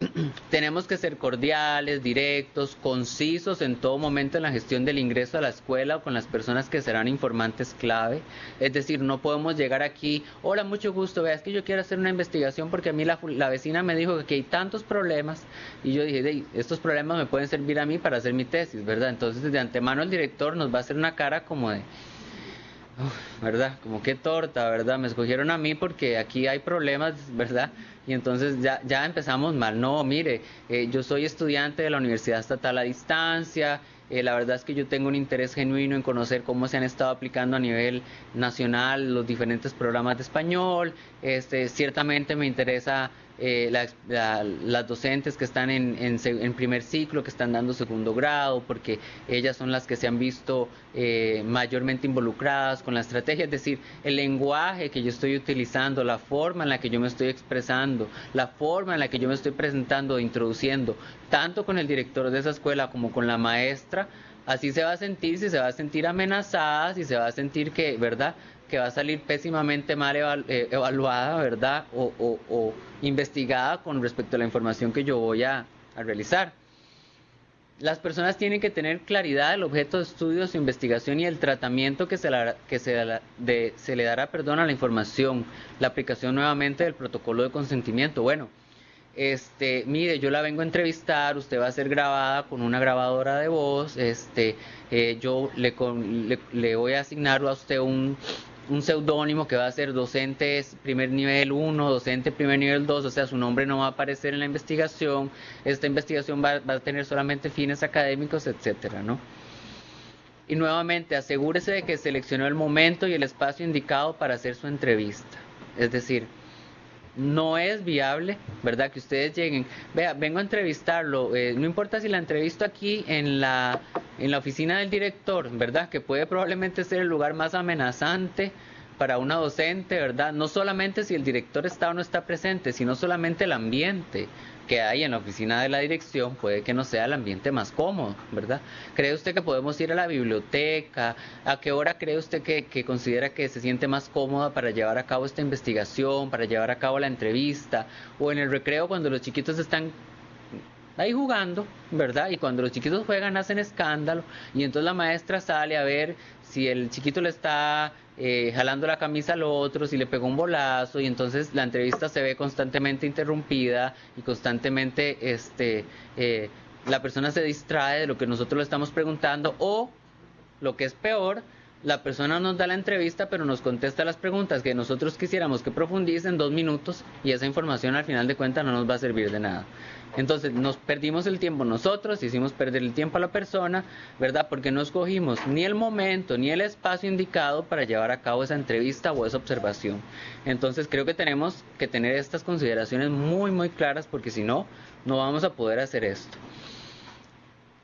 tenemos que ser cordiales, directos, concisos en todo momento en la gestión del ingreso a la escuela o con las personas que serán informantes clave. Es decir, no podemos llegar aquí, hola, mucho gusto, vea, es que yo quiero hacer una investigación porque a mí la, vecina me dijo que hay tantos problemas y yo dije, estos problemas me pueden servir a mí para hacer mi tesis, ¿verdad? Entonces, de antemano el director nos va a hacer una cara como de... ¿Verdad? Como qué torta, ¿verdad? Me escogieron a mí porque aquí hay problemas, ¿verdad? y entonces ya, ya empezamos mal. No, mire, eh, yo soy estudiante de la Universidad Estatal a Distancia, eh, la verdad es que yo tengo un interés genuino en conocer cómo se han estado aplicando a nivel nacional los diferentes programas de español. Este, ciertamente me interesa eh, las docentes que están en, primer ciclo, que están dando segundo grado, porque ellas son las que se han visto eh, mayormente involucradas con la estrategia, es decir, el lenguaje que yo estoy utilizando, la forma en la que yo me estoy expresando, la forma en la que yo me estoy presentando, introduciendo, tanto con el director de esa escuela como con la maestra, así se va a sentir, si se va a sentir amenazada, si se va a sentir que, ¿verdad? Que va a salir pésimamente mal eh, evaluada, ¿verdad? O, investigada con respecto a la información que yo voy a, realizar. Las personas tienen que tener claridad del objeto de estudio, su investigación y el tratamiento que se, se le dará perdón, a la información, la aplicación nuevamente del protocolo de consentimiento. Bueno, este, mire, yo la vengo a entrevistar, usted va a ser grabada con una grabadora de voz, este, eh, yo le, voy a asignar a usted un, un seudónimo que va a ser docente primer nivel 1, docente primer nivel 2, o sea, su nombre no va a aparecer en la investigación, esta investigación va, a tener solamente fines académicos, etcétera, ¿no? Y nuevamente, asegúrese de que seleccionó el momento y el espacio indicado para hacer su entrevista. Es decir, no es viable, ¿verdad? Que ustedes lleguen, vea, vengo a entrevistarlo, eh, no importa si la entrevisto aquí en la, en la oficina del director, ¿verdad? Que puede probablemente ser el lugar más amenazante para una docente, ¿verdad? No solamente si el director está o no está presente, sino solamente el ambiente que hay en la oficina de la dirección puede que no sea el ambiente más cómodo, ¿verdad? ¿Cree usted que podemos ir a la biblioteca? ¿A qué hora cree usted que, que considera que se siente más cómoda para llevar a cabo esta investigación, para llevar a cabo la entrevista? O en el recreo cuando los chiquitos están ahí jugando, ¿verdad? Y cuando los chiquitos juegan hacen escándalo y entonces la maestra sale a ver si el chiquito le está eh, jalando la camisa al otro, si le pegó un bolazo y entonces la entrevista se ve constantemente interrumpida y constantemente este, eh, la persona se distrae de lo que nosotros le estamos preguntando o lo que es peor, la persona nos da la entrevista pero nos contesta las preguntas que nosotros quisiéramos que profundice en dos minutos y esa información al final de cuentas no nos va a servir de nada. Entonces nos perdimos el tiempo nosotros, hicimos perder el tiempo a la persona, ¿verdad? Porque no escogimos ni el momento ni el espacio indicado para llevar a cabo esa entrevista o esa observación. Entonces creo que tenemos que tener estas consideraciones muy, muy claras porque si no, no vamos a poder hacer esto.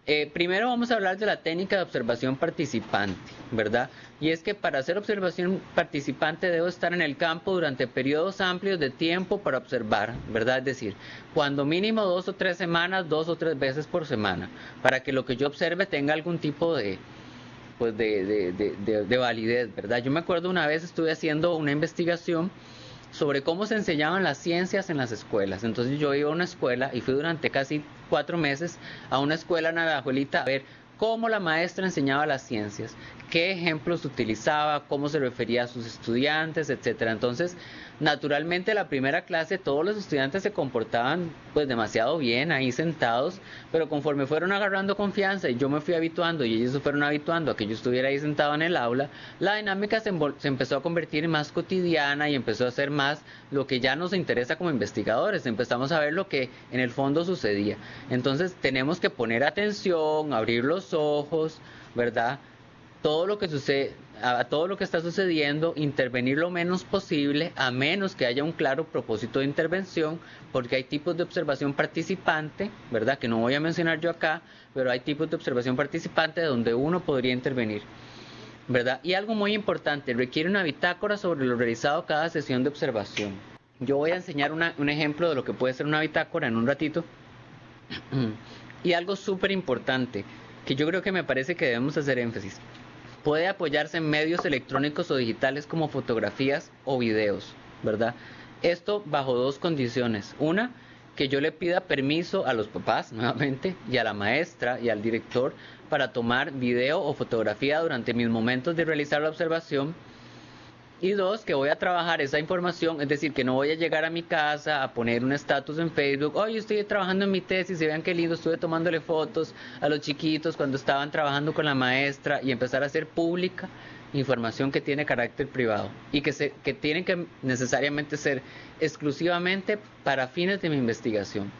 Eh, primero vamos a hablar de la técnica de observación participante, ¿verdad? Y es que para hacer observación participante debo estar en el campo durante periodos amplios de tiempo para observar, ¿verdad? Es decir, cuando mínimo dos o tres semanas, dos o tres veces por semana, para que lo que yo observe tenga algún tipo de, pues de, de validez, ¿verdad? Yo me acuerdo una vez estuve haciendo una investigación sobre cómo se enseñaban las ciencias en las escuelas. Entonces yo iba a una escuela y fui durante casi cuatro meses a una escuela en Navajuelita a ver cómo la maestra enseñaba las ciencias, qué ejemplos utilizaba, cómo se refería a sus estudiantes, etcétera. Entonces, naturalmente la primera clase todos los estudiantes se comportaban pues demasiado bien ahí sentados, pero conforme fueron agarrando confianza y yo me fui habituando y ellos se fueron habituando a que yo estuviera ahí sentado en el aula, la dinámica se, empezó a convertir en más cotidiana y empezó a ser más lo que ya nos interesa como investigadores, empezamos a ver lo que en el fondo sucedía. Entonces tenemos que poner atención, abrir los ojos, ¿verdad? Todo lo que está sucediendo, intervenir lo menos posible, a menos que haya un claro propósito de intervención, porque hay tipos de observación participante, ¿verdad? Que no voy a mencionar yo acá, pero hay tipos de observación participante donde uno podría intervenir. ¿verdad? Y algo muy importante, requiere una bitácora sobre lo realizado cada sesión de observación. Yo voy a enseñar un ejemplo de lo que puede ser una bitácora en un ratito. y algo súper importante, que yo creo que me parece que debemos hacer énfasis puede apoyarse en medios electrónicos o digitales como fotografías o videos, ¿verdad? Esto bajo dos condiciones. Una, que yo le pida permiso a los papás nuevamente y a la maestra y al director para tomar video o fotografía durante mis momentos de realizar la observación. Y dos, que voy a trabajar esa información, es decir, que no voy a llegar a mi casa a poner un estatus en Facebook, oye, estoy trabajando en mi tesis, y vean qué lindo, estuve tomándole fotos a los chiquitos cuando estaban trabajando con la maestra y empezar a hacer pública información que tiene carácter privado y que, se, que tiene que necesariamente ser exclusivamente para fines de mi investigación.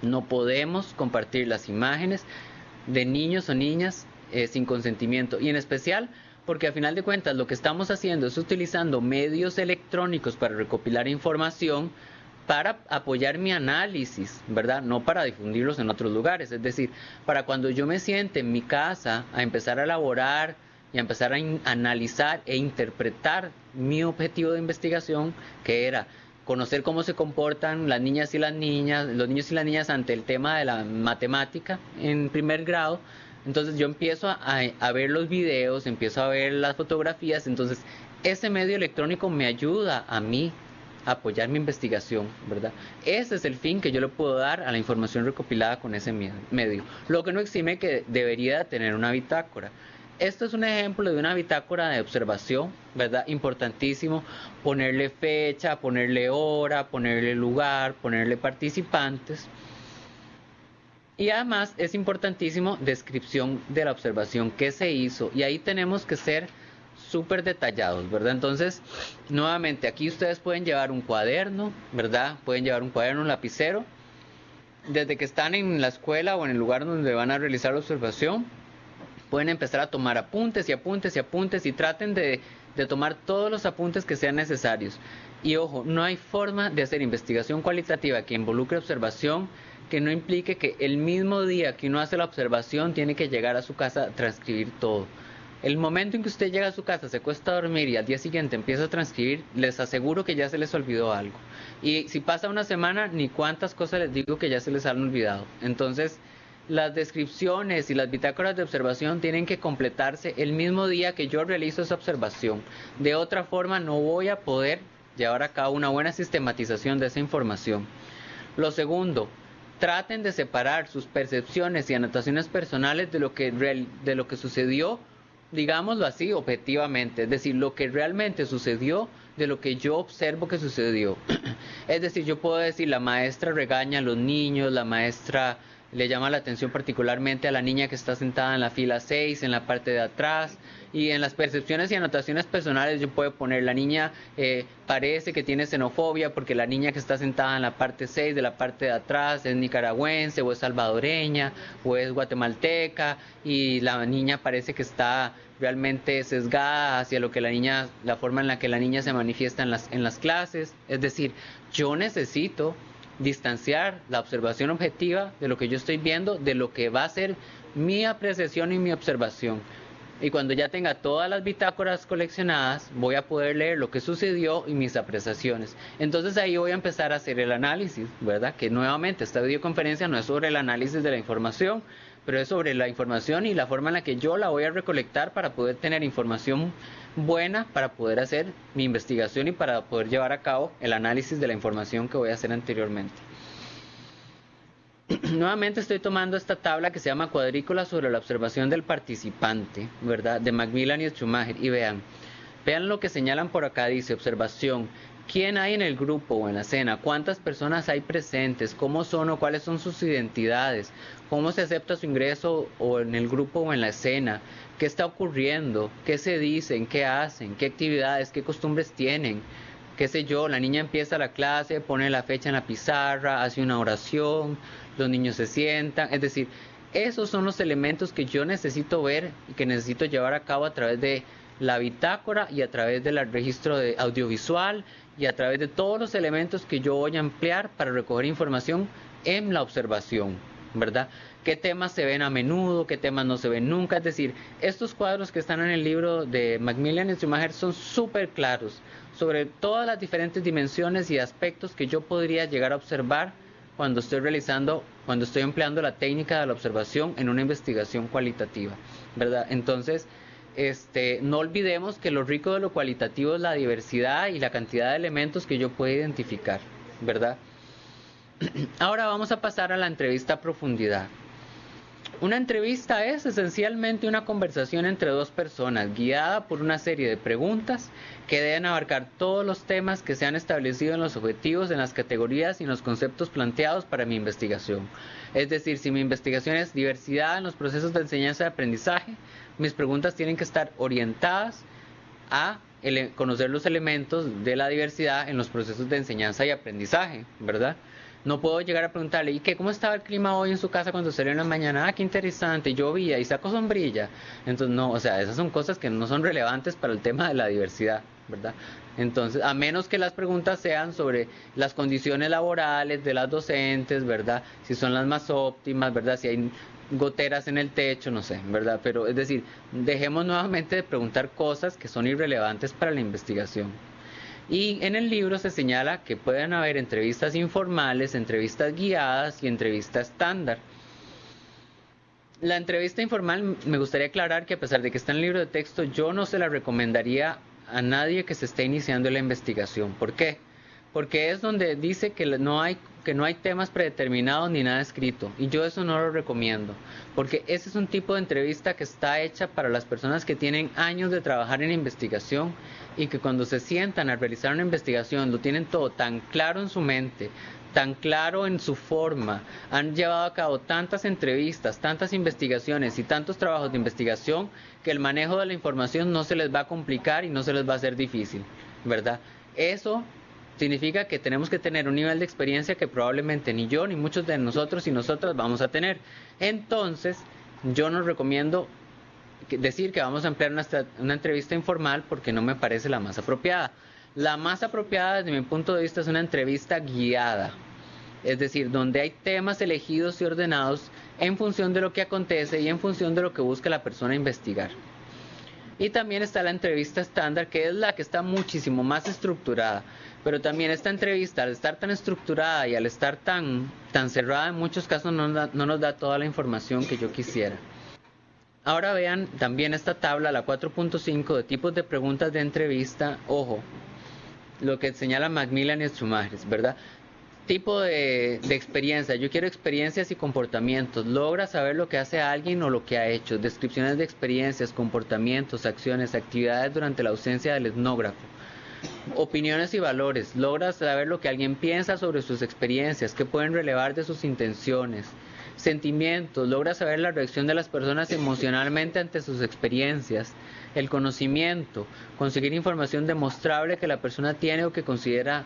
No podemos compartir las imágenes de niños o niñas eh, sin consentimiento y en especial porque a final de cuentas lo que estamos haciendo es utilizando medios electrónicos para recopilar información para apoyar mi análisis, ¿verdad? No para difundirlos en otros lugares. Es decir, para cuando yo me siente en mi casa a empezar a elaborar y a empezar a analizar e interpretar mi objetivo de investigación, que era conocer cómo se comportan las niñas y las niñas, los niños y las niñas ante el tema de la matemática en primer grado. Entonces yo empiezo a, ver los videos, empiezo a ver las fotografías, entonces ese medio electrónico me ayuda a mí a apoyar mi investigación, ¿verdad? Ese es el fin que yo le puedo dar a la información recopilada con ese medio. Lo que no exime que debería tener una bitácora esto es un ejemplo de una bitácora de observación, ¿verdad? Importantísimo ponerle fecha, ponerle hora, ponerle lugar, ponerle participantes. Y además es importantísimo descripción de la observación que se hizo. Y ahí tenemos que ser súper detallados, ¿verdad? Entonces, nuevamente, aquí ustedes pueden llevar un cuaderno, ¿verdad? Pueden llevar un cuaderno, un lapicero. Desde que están en la escuela o en el lugar donde van a realizar la observación, pueden empezar a tomar apuntes y apuntes y apuntes y traten de, tomar todos los apuntes que sean necesarios. Y ojo, no hay forma de hacer investigación cualitativa que involucre observación que no implique que el mismo día que uno hace la observación tiene que llegar a su casa a transcribir todo. El momento en que usted llega a su casa, se cuesta dormir y al día siguiente empieza a transcribir, les aseguro que ya se les olvidó algo. Y si pasa una semana, ni cuántas cosas les digo que ya se les han olvidado. Entonces, las descripciones y las bitácoras de observación tienen que completarse el mismo día que yo realizo esa observación. De otra forma no voy a poder llevar a cabo una buena sistematización de esa información. Lo segundo, traten de separar sus percepciones y anotaciones personales de lo que, de lo que sucedió, digámoslo así, objetivamente, es decir, lo que realmente sucedió de lo que yo observo que sucedió. es decir, yo puedo decir, la maestra regaña a los niños, la maestra le llama la atención particularmente a la niña que está sentada en la fila 6, en la parte de atrás, y en las percepciones y anotaciones personales yo puedo poner la niña eh, parece que tiene xenofobia porque la niña que está sentada en la parte 6 de la parte de atrás es nicaragüense o es salvadoreña o es guatemalteca y la niña parece que está realmente sesgada hacia lo que la niña, la forma en la que la niña se manifiesta en las, en las clases. Es decir, yo necesito distanciar la observación objetiva de lo que yo estoy viendo de lo que va a ser mi apreciación y mi observación. Y cuando ya tenga todas las bitácoras coleccionadas, voy a poder leer lo que sucedió y mis apreciaciones. Entonces ahí voy a empezar a hacer el análisis, ¿verdad? Que nuevamente esta videoconferencia no es sobre el análisis de la información, pero es sobre la información y la forma en la que yo la voy a recolectar para poder tener información buena para poder hacer mi investigación y para poder llevar a cabo el análisis de la información que voy a hacer anteriormente. Nuevamente estoy tomando esta tabla que se llama cuadrícula sobre la observación del participante, ¿verdad? De Macmillan y Schumacher. Y vean, vean lo que señalan por acá, dice observación. ¿Quién hay en el grupo o en la cena? ¿Cuántas personas hay presentes? ¿Cómo son o cuáles son sus identidades? ¿Cómo se acepta su ingreso o en el grupo o en la escena? qué está ocurriendo, qué se dicen, qué hacen, qué actividades, qué costumbres tienen, qué sé yo, la niña empieza la clase, pone la fecha en la pizarra, hace una oración, los niños se sientan, es decir, esos son los elementos que yo necesito ver y que necesito llevar a cabo a través de la bitácora y a través del registro de audiovisual y a través de todos los elementos que yo voy a emplear para recoger información en la observación, ¿verdad? qué temas se ven a menudo, qué temas no se ven nunca. Es decir, estos cuadros que están en el libro de Macmillan y Schumacher son súper claros sobre todas las diferentes dimensiones y aspectos que yo podría llegar a observar cuando estoy realizando, cuando estoy empleando la técnica de la observación en una investigación cualitativa, ¿verdad? Entonces, este, no olvidemos que lo rico de lo cualitativo es la diversidad y la cantidad de elementos que yo puedo identificar, ¿verdad? Ahora vamos a pasar a la entrevista a profundidad. Una entrevista es esencialmente una conversación entre dos personas, guiada por una serie de preguntas que deben abarcar todos los temas que se han establecido en los objetivos, en las categorías y en los conceptos planteados para mi investigación. Es decir, si mi investigación es diversidad en los procesos de enseñanza y aprendizaje, mis preguntas tienen que estar orientadas a conocer los elementos de la diversidad en los procesos de enseñanza y aprendizaje, ¿verdad? No puedo llegar a preguntarle, ¿y qué? ¿Cómo estaba el clima hoy en su casa cuando salió en la mañana? Ah, qué interesante, llovía y sacó sombrilla. Entonces, no, o sea, esas son cosas que no son relevantes para el tema de la diversidad, ¿verdad? Entonces, a menos que las preguntas sean sobre las condiciones laborales de las docentes, ¿verdad? Si son las más óptimas, ¿verdad? Si hay goteras en el techo, no sé, ¿verdad? Pero es decir, dejemos nuevamente de preguntar cosas que son irrelevantes para la investigación. Y en el libro se señala que pueden haber entrevistas informales, entrevistas guiadas y entrevistas estándar. La entrevista informal me gustaría aclarar que a pesar de que está en el libro de texto, yo no se la recomendaría a nadie que se esté iniciando la investigación. ¿Por qué? Porque es donde dice que no hay que no hay temas predeterminados ni nada escrito. Y yo eso no lo recomiendo. Porque ese es un tipo de entrevista que está hecha para las personas que tienen años de trabajar en investigación y que cuando se sientan a realizar una investigación lo tienen todo tan claro en su mente, tan claro en su forma, han llevado a cabo tantas entrevistas, tantas investigaciones y tantos trabajos de investigación que el manejo de la información no se les va a complicar y no se les va a hacer difícil, ¿verdad? Eso significa que tenemos que tener un nivel de experiencia que probablemente ni yo ni muchos de nosotros y nosotras vamos a tener. Entonces, yo no recomiendo decir que vamos a emplear una, entrevista informal porque no me parece la más apropiada. La más apropiada desde mi punto de vista es una entrevista guiada, es decir, donde hay temas elegidos y ordenados en función de lo que acontece y en función de lo que busca la persona investigar. Y también está la entrevista estándar, que es la que está muchísimo más estructurada. Pero también esta entrevista, al estar tan estructurada y al estar tan, tan cerrada, en muchos casos no nos da toda la información que yo quisiera. Ahora vean también esta tabla, la 4.5 de tipos de preguntas de entrevista. Ojo, lo que señala Macmillan y Schumacher, ¿verdad? Tipo de, de, experiencia. Yo quiero experiencias y comportamientos. Logra saber lo que hace alguien o lo que ha hecho. Descripciones de experiencias, comportamientos, acciones, actividades durante la ausencia del etnógrafo. Opiniones y valores. Logra saber lo que alguien piensa sobre sus experiencias, qué pueden relevar de sus intenciones sentimientos, logra saber la reacción de las personas emocionalmente ante sus experiencias, el conocimiento, conseguir información demostrable que la persona tiene o que considera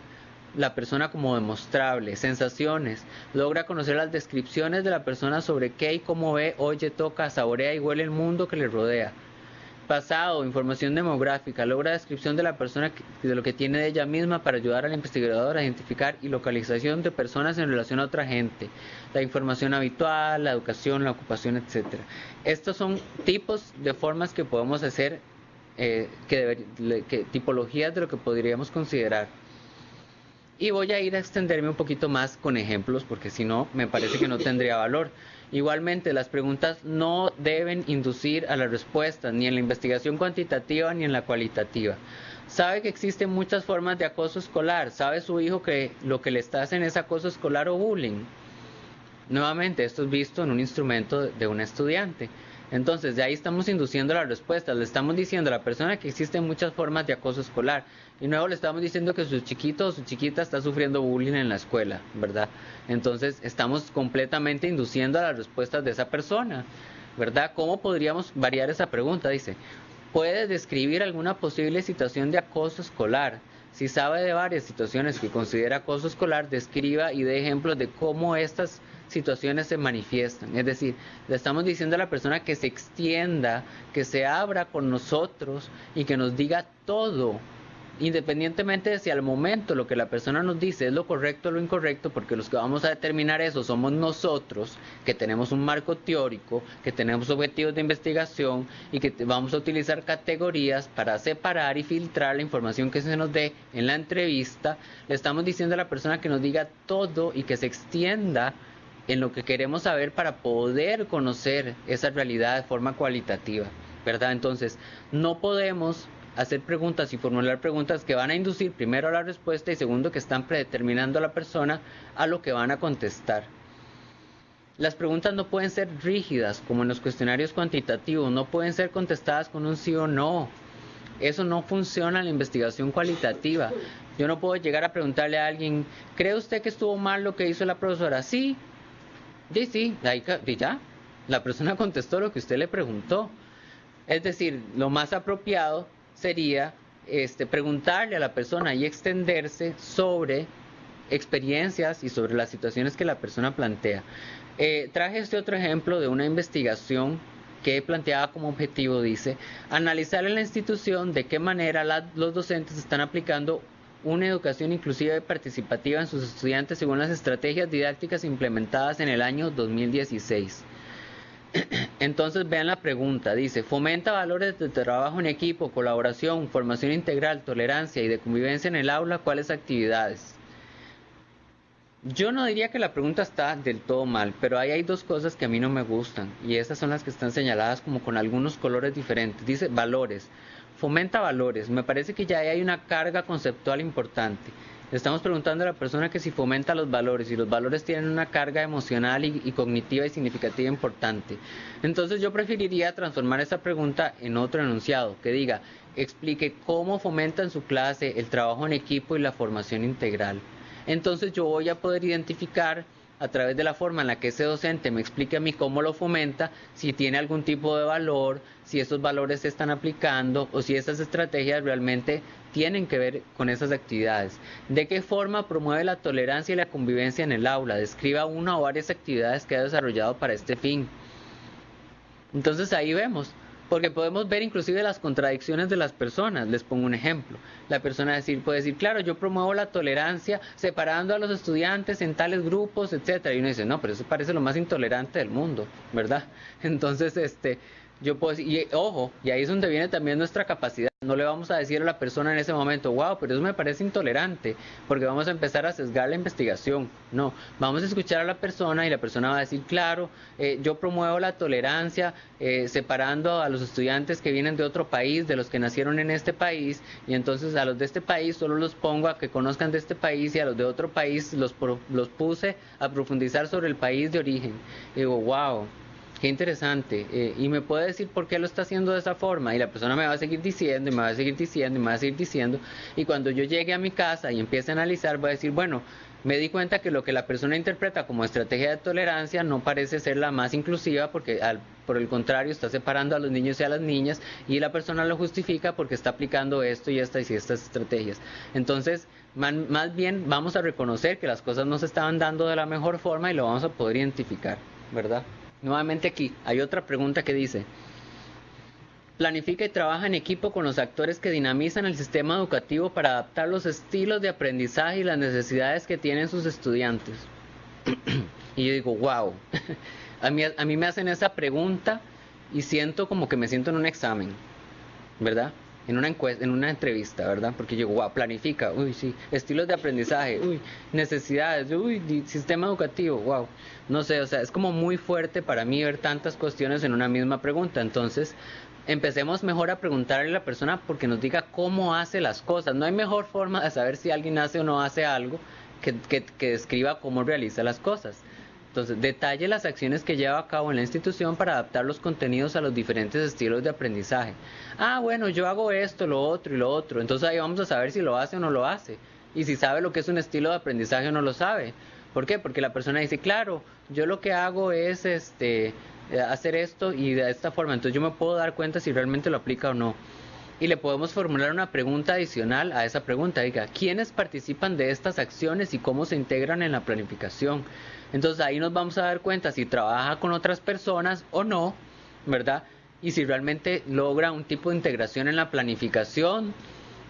la persona como demostrable, sensaciones, logra conocer las descripciones de la persona sobre qué y cómo ve, oye, toca, saborea y huele el mundo que le rodea. Pasado, información demográfica, logra descripción de la persona de lo que tiene de ella misma para ayudar al investigador a identificar y localización de personas en relación a otra gente, la información habitual, la educación, la ocupación, etc. Estos son tipos de formas que podemos hacer, eh, que, tipologías de lo que podríamos considerar. Y voy a ir a extenderme un poquito más con ejemplos porque si no me parece que no tendría valor. Igualmente, las preguntas no deben inducir a las respuestas, ni en la investigación cuantitativa ni en la cualitativa. Sabe que existen muchas formas de acoso escolar. Sabe su hijo que lo que le está haciendo es acoso escolar o bullying. Nuevamente, esto es visto en un instrumento de un estudiante. Entonces, de ahí estamos induciendo las respuestas. Le estamos diciendo a la persona que existen muchas formas de acoso escolar. Y luego le estamos diciendo que su chiquito o su chiquita está sufriendo bullying en la escuela, ¿verdad? Entonces estamos completamente induciendo a las respuestas de esa persona, ¿verdad? ¿Cómo podríamos variar esa pregunta? Dice, ¿puede describir alguna posible situación de acoso escolar? Si sabe de varias situaciones que considera acoso escolar, describa y dé ejemplos de cómo estas situaciones se manifiestan. Es decir, le estamos diciendo a la persona que se extienda, que se abra con nosotros y que nos diga todo independientemente de si al momento lo que la persona nos dice es lo correcto o lo incorrecto, porque los que vamos a determinar eso somos nosotros, que tenemos un marco teórico, que tenemos objetivos de investigación y que vamos a utilizar categorías para separar y filtrar la información que se nos dé en la entrevista, le estamos diciendo a la persona que nos diga todo y que se extienda en lo que queremos saber para poder conocer esa realidad de forma cualitativa, ¿verdad? Entonces, no podemos hacer preguntas y formular preguntas que van a inducir primero a la respuesta y segundo que están predeterminando a la persona a lo que van a contestar. Las preguntas no pueden ser rígidas como en los cuestionarios cuantitativos, no pueden ser contestadas con un sí o no. Eso no funciona en la investigación cualitativa. Yo no puedo llegar a preguntarle a alguien, ¿cree usted que estuvo mal lo que hizo la profesora? Sí. Sí, sí, ya. La persona contestó lo que usted le preguntó. Es decir, lo más apropiado sería este, preguntarle a la persona y extenderse sobre experiencias y sobre las situaciones que la persona plantea. Eh, traje este otro ejemplo de una investigación que planteaba como objetivo, dice, analizar en la institución de qué manera los docentes están aplicando una educación inclusiva y participativa en sus estudiantes según las estrategias didácticas implementadas en el año 2016. Entonces vean la pregunta, dice, fomenta valores de trabajo en equipo, colaboración, formación integral, tolerancia y de convivencia en el aula, ¿cuáles actividades? Yo no diría que la pregunta está del todo mal, pero ahí hay dos cosas que a mí no me gustan y esas son las que están señaladas como con algunos colores diferentes. Dice valores, fomenta valores, me parece que ya hay una carga conceptual importante. Estamos preguntando a la persona que si fomenta los valores y los valores tienen una carga emocional y, y, cognitiva y significativa importante. Entonces yo preferiría transformar esa pregunta en otro enunciado que diga, explique cómo fomenta en su clase el trabajo en equipo y la formación integral entonces yo voy a poder identificar a través de la forma en la que ese docente me explique a mí cómo lo fomenta, si tiene algún tipo de valor, si esos valores se están aplicando o si esas estrategias realmente tienen que ver con esas actividades. ¿De qué forma promueve la tolerancia y la convivencia en el aula? Describa una o varias actividades que ha desarrollado para este fin. Entonces ahí vemos, porque podemos ver inclusive las contradicciones de las personas. Les pongo un ejemplo. La persona decir, puede decir, claro, yo promuevo la tolerancia separando a los estudiantes en tales grupos, etcétera. Y uno dice, no, pero eso parece lo más intolerante del mundo, ¿verdad? Entonces, este, yo puedo decir, y ojo, y ahí es donde viene también nuestra capacidad. No le vamos a decir a la persona en ese momento, wow, pero eso me parece intolerante, porque vamos a empezar a sesgar la investigación. No, vamos a escuchar a la persona y la persona va a decir, claro, eh, yo promuevo la tolerancia eh, separando a los estudiantes que vienen de otro país, de los que nacieron en este país, y entonces a los de este país solo los pongo a que conozcan de este país y a los de otro país los, los puse a profundizar sobre el país de origen. Y digo, wow Qué interesante. Eh, y me puede decir por qué lo está haciendo de esa forma. Y la persona me va a seguir diciendo, y me va a seguir diciendo, y me va a seguir diciendo. Y cuando yo llegue a mi casa y empiece a analizar, voy a decir, bueno, me di cuenta que lo que la persona interpreta como estrategia de tolerancia no parece ser la más inclusiva porque por el contrario está separando a los niños y a las niñas y la persona lo justifica porque está aplicando esto y estas y estas estrategias. Entonces, más bien vamos a reconocer que las cosas no se estaban dando de la mejor forma y lo vamos a poder identificar, ¿verdad? Nuevamente aquí, hay otra pregunta que dice, planifica y trabaja en equipo con los actores que dinamizan el sistema educativo para adaptar los estilos de aprendizaje y las necesidades que tienen sus estudiantes. y yo digo, wow, a mí, a mí me hacen esa pregunta y siento como que me siento en un examen, ¿verdad? En una encuesta, en una entrevista, ¿verdad? Porque yo, wow, planifica, uy, sí, estilos de aprendizaje, uy, necesidades, uy, sistema educativo, wow. No sé, o sea, es como muy fuerte para mí ver tantas cuestiones en una misma pregunta. Entonces, empecemos mejor a preguntarle a la persona porque nos diga cómo hace las cosas. No hay mejor forma de saber si alguien hace o no hace algo que, que, que describa cómo realiza las cosas. Entonces, detalle las acciones que lleva a cabo en la institución para adaptar los contenidos a los diferentes estilos de aprendizaje. Ah, bueno, yo hago esto, lo otro y lo otro. Entonces ahí vamos a saber si lo hace o no lo hace. Y si sabe lo que es un estilo de aprendizaje o no lo sabe. ¿Por qué? Porque la persona dice, claro, yo lo que hago es este hacer esto y de esta forma. Entonces yo me puedo dar cuenta si realmente lo aplica o no y le podemos formular una pregunta adicional a esa pregunta. Diga, ¿quiénes participan de estas acciones y cómo se integran en la planificación? Entonces ahí nos vamos a dar cuenta si trabaja con otras personas o no, ¿verdad? Y si realmente logra un tipo de integración en la planificación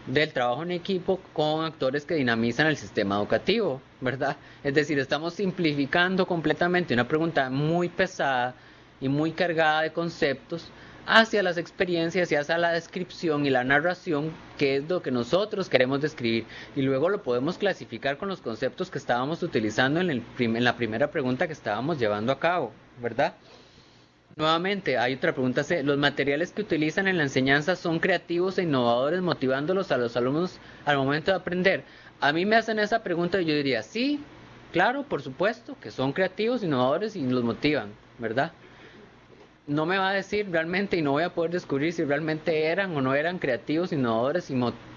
del trabajo en equipo con actores que dinamizan el sistema educativo, ¿verdad? Es decir, estamos simplificando completamente una pregunta muy pesada y muy cargada de conceptos hacia las experiencias y hacia la descripción y la narración, que es lo que nosotros queremos describir. Y luego lo podemos clasificar con los conceptos que estábamos utilizando en, el en la primera pregunta que estábamos llevando a cabo, ¿verdad? Nuevamente, hay otra pregunta. ¿Los materiales que utilizan en la enseñanza son creativos e innovadores, motivándolos a los alumnos al momento de aprender? A mí me hacen esa pregunta y yo diría, sí, claro, por supuesto, que son creativos, innovadores y los motivan, ¿verdad? No me va a decir realmente y no voy a poder descubrir si realmente eran o no eran creativos, innovadores y,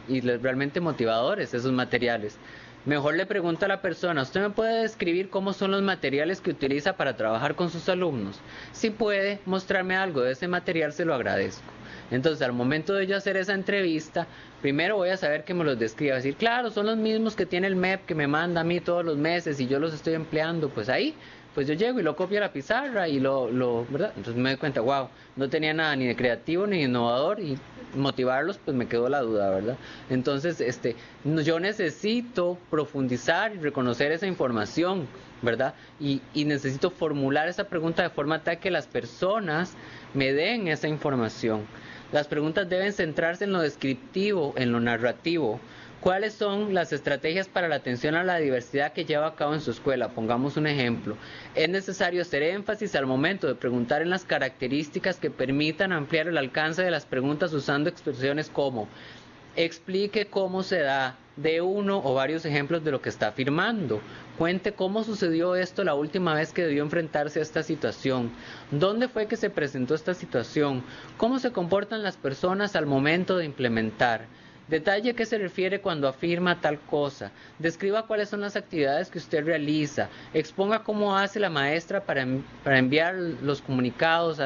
y realmente motivadores esos materiales. Mejor le pregunto a la persona, ¿usted me puede describir cómo son los materiales que utiliza para trabajar con sus alumnos? Si puede mostrarme algo de ese material, se lo agradezco. Entonces, al momento de yo hacer esa entrevista, primero voy a saber que me los describa. Decir, claro, son los mismos que tiene el MEP que me manda a mí todos los meses y yo los estoy empleando. Pues ahí pues yo llego y lo copio a la pizarra y lo, ¿verdad? Entonces me doy cuenta, wow, no tenía nada ni de creativo ni de innovador y motivarlos, pues me quedó la duda, ¿verdad? Entonces, este, yo necesito profundizar y reconocer esa información, ¿verdad? Y, y necesito formular esa pregunta de forma tal que las personas me den esa información. Las preguntas deben centrarse en lo descriptivo, en lo narrativo, ¿Cuáles son las estrategias para la atención a la diversidad que lleva a cabo en su escuela? Pongamos un ejemplo. Es necesario hacer énfasis al momento de preguntar en las características que permitan ampliar el alcance de las preguntas usando expresiones como explique cómo se da de uno o varios ejemplos de lo que está afirmando. Cuente cómo sucedió esto la última vez que debió enfrentarse a esta situación. ¿Dónde fue que se presentó esta situación? ¿Cómo se comportan las personas al momento de implementar? Detalle qué se refiere cuando afirma tal cosa. Describa cuáles son las actividades que usted realiza. Exponga cómo hace la maestra para, enviar los comunicados.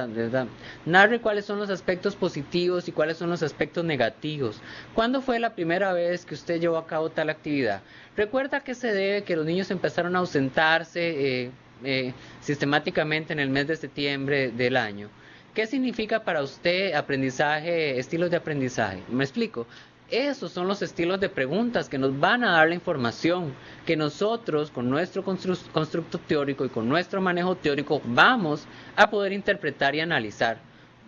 Narre cuáles son los aspectos positivos y cuáles son los aspectos negativos. ¿Cuándo fue la primera vez que usted llevó a cabo tal actividad? Recuerda que se debe que los niños empezaron a ausentarse eh, eh, sistemáticamente en el mes de septiembre del año. ¿Qué significa para usted aprendizaje, estilos de aprendizaje? Me explico. Esos son los estilos de preguntas que nos van a dar la información que nosotros con nuestro constructo teórico y con nuestro manejo teórico vamos a poder interpretar y analizar,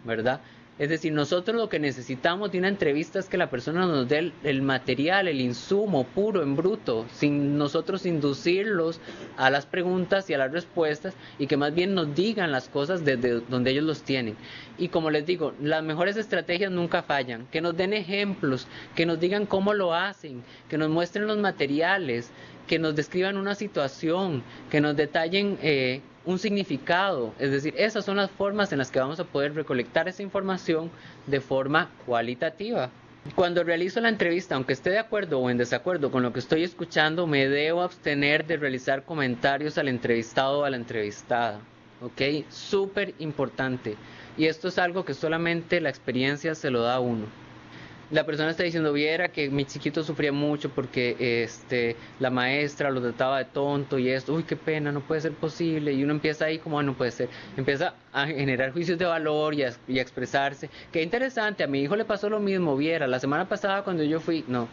¿verdad? Es decir, nosotros lo que necesitamos de una entrevista es que la persona nos dé el, material, el insumo puro, en bruto, sin nosotros inducirlos a las preguntas y a las respuestas y que más bien nos digan las cosas desde donde ellos los tienen. Y como les digo, las mejores estrategias nunca fallan. Que nos den ejemplos, que nos digan cómo lo hacen, que nos muestren los materiales, que nos describan una situación, que nos detallen... Eh, un significado. Es decir, esas son las formas en las que vamos a poder recolectar esa información de forma cualitativa. Cuando realizo la entrevista, aunque esté de acuerdo o en desacuerdo con lo que estoy escuchando, me debo abstener de realizar comentarios al entrevistado o a la entrevistada. ¿Ok? Súper importante. Y esto es algo que solamente la experiencia se lo da a uno la persona está diciendo, viera que mi chiquito sufría mucho porque este, la maestra lo trataba de tonto y esto, uy, qué pena, no puede ser posible. Y uno empieza ahí como, ah, no puede ser. Empieza a generar juicios de valor y a, y a expresarse. Qué interesante, a mi hijo le pasó lo mismo, viera, la semana pasada cuando yo fui, no,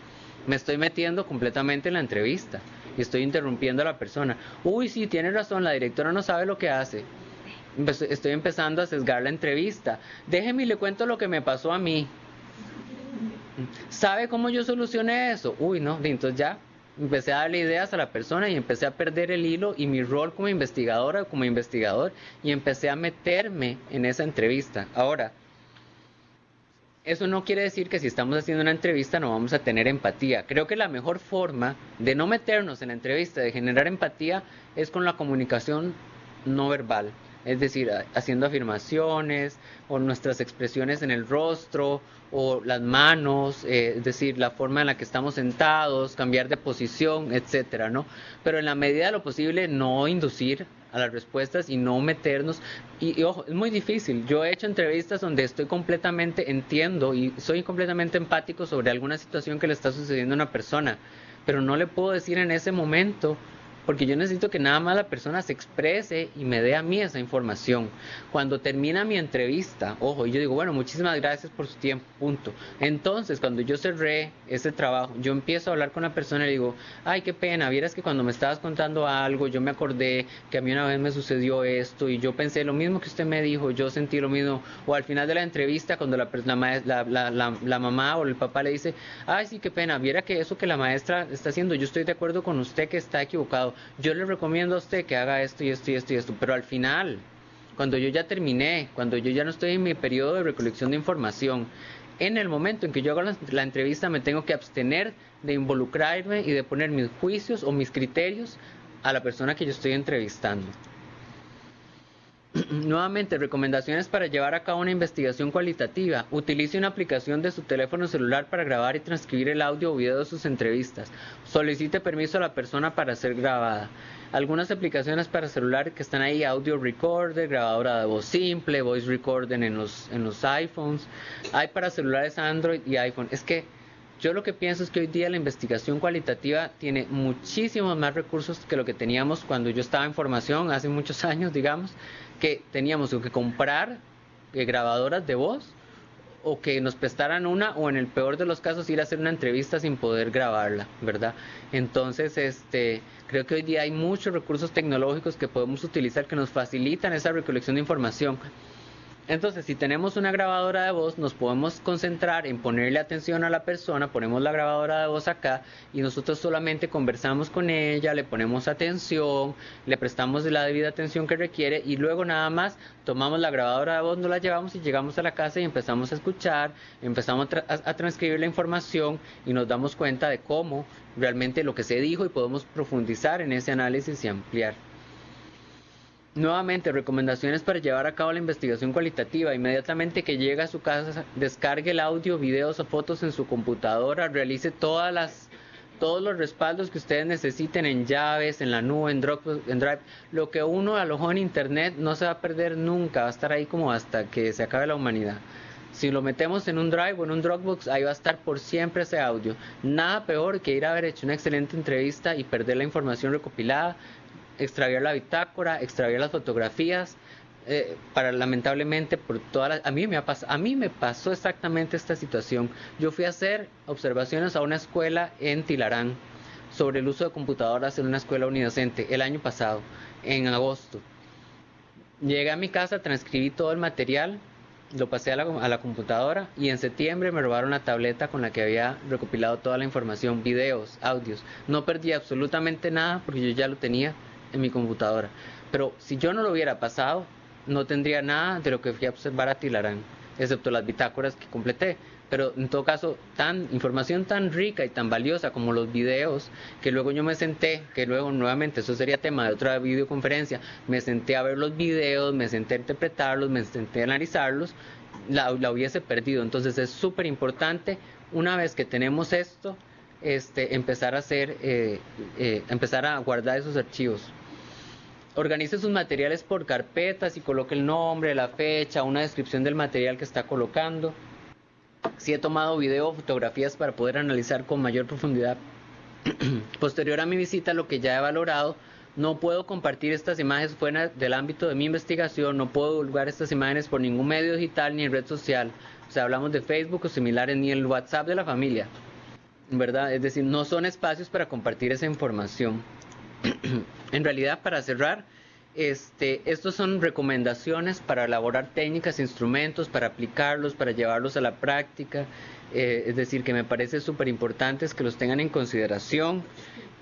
me estoy metiendo completamente en la entrevista y estoy interrumpiendo a la persona. Uy, sí, tiene razón, la directora no sabe lo que hace. Estoy empezando a sesgar la entrevista. Déjeme y le cuento lo que me pasó a mí. ¿Sabe cómo yo solucioné eso? Uy, no, entonces ya empecé a darle ideas a la persona y empecé a perder el hilo y mi rol como investigadora, como investigador, y empecé a meterme en esa entrevista. Ahora, eso no quiere decir que si estamos haciendo una entrevista no vamos a tener empatía. Creo que la mejor forma de no meternos en la entrevista, de generar empatía, es con la comunicación no verbal es decir, haciendo afirmaciones o nuestras expresiones en el rostro o las manos, eh, es decir, la forma en la que estamos sentados, cambiar de posición, etcétera, ¿no? Pero en la medida de lo posible no inducir a las respuestas y no meternos. Y, y, ojo, es muy difícil. Yo he hecho entrevistas donde estoy completamente, entiendo y soy completamente empático sobre alguna situación que le está sucediendo a una persona, pero no le puedo decir en ese momento porque yo necesito que nada más la persona se exprese y me dé a mí esa información. Cuando termina mi entrevista, ojo, yo digo, bueno, muchísimas gracias por su tiempo, punto. Entonces, cuando yo cerré ese trabajo, yo empiezo a hablar con la persona y le digo, ay, qué pena, vieras que cuando me estabas contando algo, yo me acordé que a mí una vez me sucedió esto y yo pensé lo mismo que usted me dijo, yo sentí lo mismo. O al final de la entrevista, cuando la, la, la, la mamá o el papá le dice, ay, sí, qué pena, viera que eso que la maestra está haciendo, yo estoy de acuerdo con usted que está equivocado yo le recomiendo a usted que haga esto y esto y esto y esto, pero al final, cuando yo ya terminé, cuando yo ya no estoy en mi periodo de recolección de información. En el momento en que yo hago la, entrevista me tengo que abstener de involucrarme y de poner mis juicios o mis criterios a la persona que yo estoy entrevistando. Nuevamente, recomendaciones para llevar a cabo una investigación cualitativa. Utilice una aplicación de su teléfono celular para grabar y transcribir el audio o video de sus entrevistas. Solicite permiso a la persona para ser grabada. Algunas aplicaciones para celular que están ahí, audio recorder, grabadora de voz simple, voice recorder en los, en los iPhones. Hay para celulares Android y iPhone. Es que yo lo que pienso es que hoy día la investigación cualitativa tiene muchísimos más recursos que lo que teníamos cuando yo estaba en formación, hace muchos años, digamos que teníamos que comprar eh, grabadoras de voz o que nos prestaran una o en el peor de los casos ir a hacer una entrevista sin poder grabarla, ¿verdad? Entonces, este, creo que hoy día hay muchos recursos tecnológicos que podemos utilizar que nos facilitan esa recolección de información entonces, si tenemos una grabadora de voz, nos podemos concentrar en ponerle atención a la persona, ponemos la grabadora de voz acá y nosotros solamente conversamos con ella, le ponemos atención, le prestamos la debida atención que requiere y luego nada más tomamos la grabadora de voz, nos la llevamos y llegamos a la casa y empezamos a escuchar, empezamos a, transcribir la información y nos damos cuenta de cómo realmente lo que se dijo y podemos profundizar en ese análisis y ampliar. Nuevamente, recomendaciones para llevar a cabo la investigación cualitativa. Inmediatamente que llega a su casa, descargue el audio, videos o fotos en su computadora, realice todas las, todos los respaldos que ustedes necesiten en llaves, en la nube, en, Drive. Lo que uno alojó en Internet no se va a perder nunca, va a estar ahí como hasta que se acabe la humanidad. Si lo metemos en un Drive o en un Dropbox, ahí va a estar por siempre ese audio. Nada peor que ir a haber hecho una excelente entrevista y perder la información recopilada, extraviar la bitácora, extraviar las fotografías. Eh, para lamentablemente por todas a mí me ha a mí me pasó exactamente esta situación. Yo fui a hacer observaciones a una escuela en Tilarán sobre el uso de computadoras en una escuela unidocente el año pasado, en agosto. Llegué a mi casa, transcribí todo el material, lo pasé a la, a la, computadora y en septiembre me robaron la tableta con la que había recopilado toda la información, videos, audios. No perdí absolutamente nada porque yo ya lo tenía en mi computadora. Pero si yo no lo hubiera pasado, no tendría nada de lo que fui a observar a Tilarán, excepto las bitácoras que completé. Pero en todo caso, tan información tan rica y tan valiosa como los videos, que luego yo me senté, que luego nuevamente eso sería tema de otra videoconferencia, me senté a ver los videos, me senté a interpretarlos, me senté a analizarlos, la, hubiese perdido. Entonces es súper importante, una vez que tenemos esto, este, empezar a hacer, eh, eh, empezar a guardar esos archivos organice sus materiales por carpetas y coloque el nombre, la fecha, una descripción del material que está colocando. Si he tomado video o fotografías para poder analizar con mayor profundidad. Posterior a mi visita, lo que ya he valorado, no puedo compartir estas imágenes fuera del ámbito de mi investigación, no puedo divulgar estas imágenes por ningún medio digital ni red social. O sea, hablamos de Facebook o similares, ni el WhatsApp de la familia. ¿Verdad? Es decir, no son espacios para compartir esa información. en realidad, para cerrar, este, estos son recomendaciones para elaborar técnicas, instrumentos, para aplicarlos, para llevarlos a la práctica. Eh, es decir, que me parece súper importante que los tengan en consideración.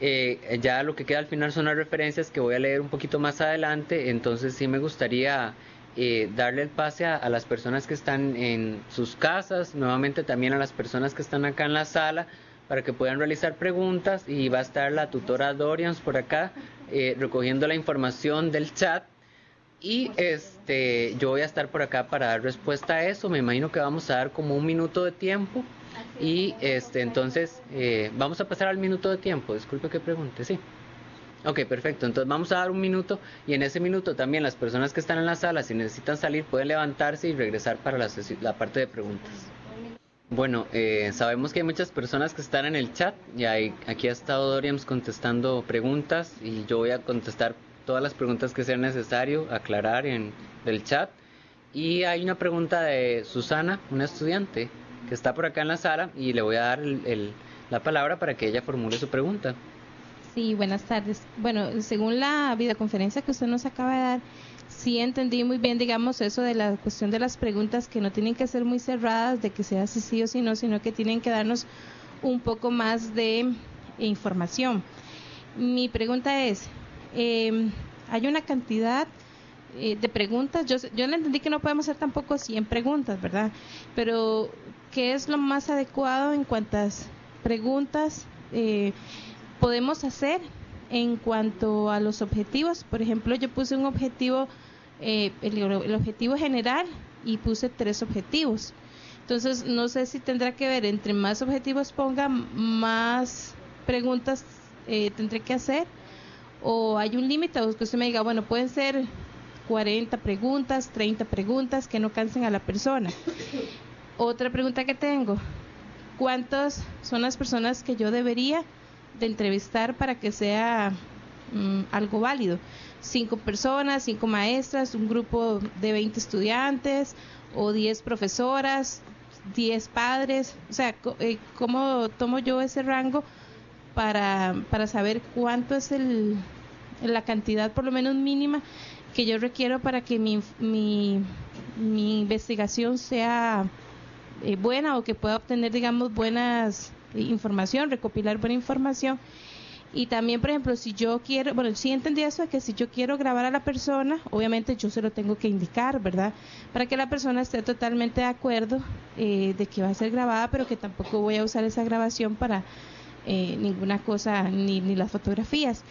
Eh, ya lo que queda al final son las referencias que voy a leer un poquito más adelante, entonces sí me gustaría eh, darle el pase a, las personas que están en sus casas, nuevamente también a las personas que están acá en la sala, para que puedan realizar preguntas y va a estar la tutora Dorians por acá eh, recogiendo la información del chat. Y este yo voy a estar por acá para dar respuesta a eso. Me imagino que vamos a dar como un minuto de tiempo. Y este entonces eh, vamos a pasar al minuto de tiempo. Disculpe que pregunte sí. Ok, perfecto. Entonces vamos a dar un minuto y en ese minuto también las personas que están en la sala, si necesitan salir, pueden levantarse y regresar para la, la parte de preguntas. Bueno, eh, sabemos que hay muchas personas que están en el chat y hay, aquí ha estado Doriams contestando preguntas y yo voy a contestar todas las preguntas que sea necesario aclarar en el chat. Y hay una pregunta de Susana, una estudiante, que está por acá en la sala y le voy a dar la palabra para que ella formule su pregunta. Sí, buenas tardes. Bueno, según la videoconferencia que usted nos acaba de dar, sí entendí muy bien, digamos, eso de la cuestión de las preguntas que no tienen que ser muy cerradas, de que sea si sí o si no, sino que tienen que darnos un poco más de información. Mi pregunta es, em, hay una cantidad eh, de preguntas, yo, yo entendí que no podemos hacer tampoco 100 preguntas, ¿verdad? Pero, ¿qué es lo más adecuado en cuantas preguntas eh, podemos hacer en cuanto a los objetivos? Por ejemplo, yo puse un objetivo, eh, el, objetivo general y puse tres objetivos. Entonces, no sé si tendrá que ver, entre más objetivos ponga, más preguntas tendré que hacer o hay un límite o que usted me diga, bueno, pueden ser 40 preguntas, 30 preguntas que no cansen a la persona. Otra pregunta que tengo, ¿cuántas son las personas que yo debería de entrevistar para que sea mm, algo válido? Cinco personas, cinco maestras, un grupo de 20 estudiantes o 10 profesoras, 10 padres, o sea, eh, ¿cómo tomo yo ese rango para, para saber cuánto es el, la cantidad por lo menos mínima que yo requiero para que mi, mi, investigación sea eh, buena o que pueda obtener, digamos, buenas eh, información, recopilar buena información. Y también, por ejemplo, si yo quiero, bueno, sí entendí eso, que si yo quiero grabar a la persona, obviamente yo se lo tengo que indicar, ¿verdad? Para que la persona esté totalmente de acuerdo eh, de que va a ser grabada, pero que tampoco voy a usar esa grabación para ninguna cosa, ni, ni las fotografías.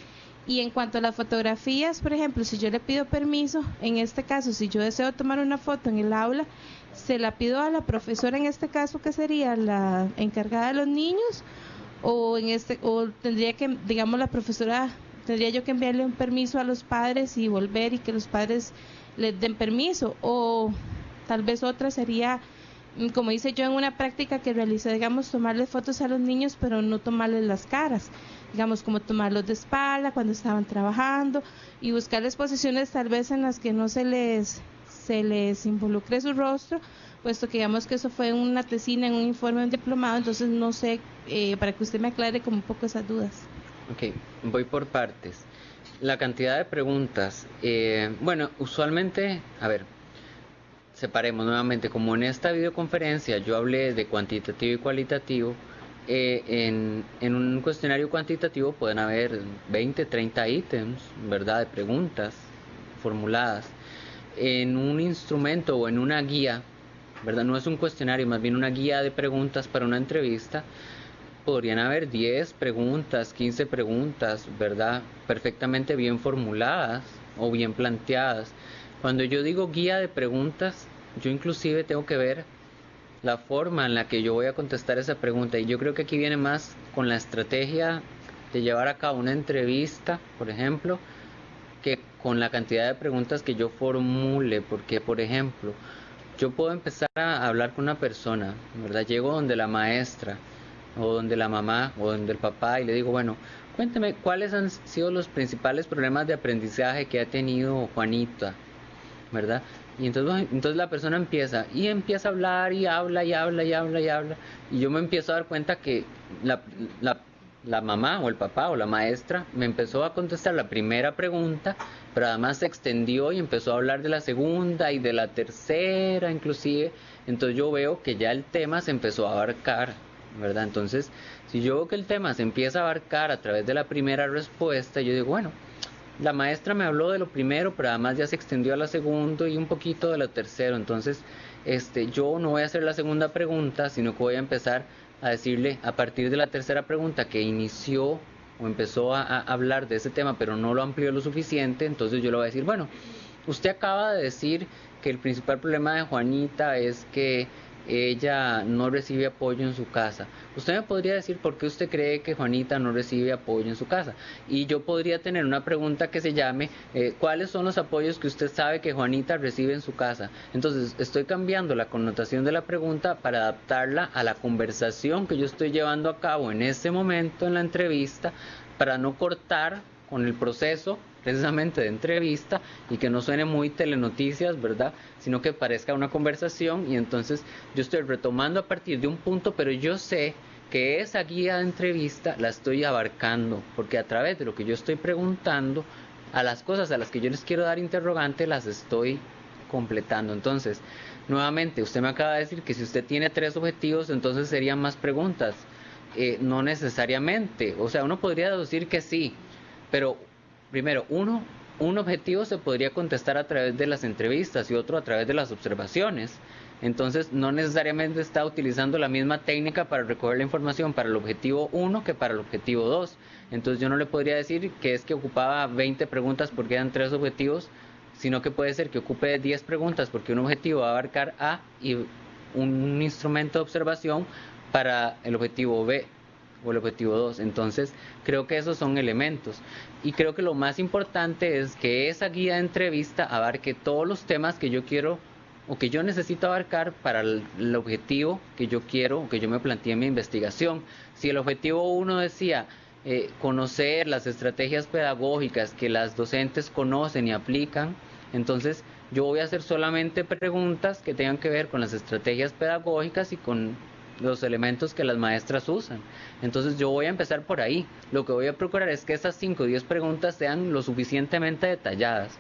Y en cuanto a las fotografías, por ejemplo, si yo le pido permiso, en este caso, si yo deseo tomar una foto en el aula, se la pido a la profesora, en este caso, que sería la encargada de los niños, o en este, o tendría que, digamos, la profesora, tendría yo que enviarle un permiso a los padres y volver y que los padres les den permiso, o tal vez otra sería mm, como hice yo en una práctica que realicé, digamos, tomarle fotos a los niños, pero no tomarles las caras digamos, como tomarlos de espalda cuando estaban trabajando y buscarles posiciones tal vez en las que no se les, se les involucre su rostro, puesto que digamos que eso fue una tesina en un informe, un diplomado, entonces no sé, eh, para que usted me aclare como un poco esas dudas. Ok, voy por partes. La cantidad de preguntas, eh, bueno, usualmente, a ver, separemos nuevamente, como en esta videoconferencia yo hablé de cuantitativo y cualitativo, eh, en, en, un cuestionario cuantitativo pueden haber 20, 30 ítems, ¿verdad? De preguntas formuladas. En un instrumento o en una guía, ¿verdad? No es un cuestionario, más bien una guía de preguntas para una entrevista. Podrían haber 10 preguntas, 15 preguntas, ¿verdad? Perfectamente bien formuladas o bien planteadas. Cuando yo digo guía de preguntas, yo inclusive tengo que ver la forma en la que yo voy a contestar esa pregunta. Y yo creo que aquí viene más con la estrategia de llevar a cabo una entrevista, por ejemplo, que con la cantidad de preguntas que yo formule. Porque, por ejemplo, yo puedo empezar a hablar con una persona, ¿verdad? Llego donde la maestra, o donde la mamá, o donde el papá, y le digo, bueno, cuénteme cuáles han sido los principales problemas de aprendizaje que ha tenido Juanita, ¿verdad? Y entonces, entonces la persona empieza y empieza a hablar y habla y habla y habla y habla. Y yo me empiezo a dar cuenta que la, la, la mamá o el papá o la maestra me empezó a contestar la primera pregunta, pero además se extendió y empezó a hablar de la segunda y de la tercera inclusive. Entonces yo veo que ya el tema se empezó a abarcar, ¿verdad? Entonces, si yo veo que el tema se empieza a abarcar a través de la primera respuesta, yo digo, bueno, la maestra me habló de lo primero, pero además ya se extendió a la segunda y un poquito de lo tercero. Entonces, este, yo no voy a hacer la segunda pregunta, sino que voy a empezar a decirle a partir de la tercera pregunta que inició o empezó a, a hablar de ese tema, pero no lo amplió lo suficiente, entonces yo le voy a decir, bueno, usted acaba de decir que el principal problema de Juanita es que ella no recibe apoyo en su casa. Usted me podría decir por qué usted cree que Juanita no recibe apoyo en su casa. Y yo podría tener una pregunta que se llame, eh, ¿cuáles son los apoyos que usted sabe que Juanita recibe en su casa? Entonces, estoy cambiando la connotación de la pregunta para adaptarla a la conversación que yo estoy llevando a cabo en este momento en la entrevista, para no cortar con el proceso precisamente de entrevista y que no suene muy telenoticias, ¿verdad? Sino que parezca una conversación y entonces yo estoy retomando a partir de un punto, pero yo sé que esa guía de entrevista la estoy abarcando, porque a través de lo que yo estoy preguntando, a las cosas a las que yo les quiero dar interrogante, las estoy completando. Entonces, nuevamente, usted me acaba de decir que si usted tiene tres objetivos, entonces serían más preguntas. Eh, no necesariamente, o sea, uno podría deducir que sí, pero primero, uno un objetivo se podría contestar a través de las entrevistas y otro a través de las observaciones. Entonces, no necesariamente está utilizando la misma técnica para recoger la información para el objetivo 1 que para el objetivo 2. Entonces, yo no le podría decir que es que ocupaba 20 preguntas porque eran tres objetivos, sino que puede ser que ocupe 10 preguntas porque un objetivo va a abarcar A y un instrumento de observación para el objetivo B o el objetivo 2. Entonces, creo que esos son elementos. Y creo que lo más importante es que esa guía de entrevista abarque todos los temas que yo quiero o que yo necesito abarcar para el, objetivo que yo quiero o que yo me planteé en mi investigación. Si el objetivo 1 decía eh, conocer las estrategias pedagógicas que las docentes conocen y aplican, entonces yo voy a hacer solamente preguntas que tengan que ver con las estrategias pedagógicas y con los elementos que las maestras usan. Entonces yo voy a empezar por ahí. Lo que voy a procurar es que estas 5 o 10 preguntas sean lo suficientemente detalladas,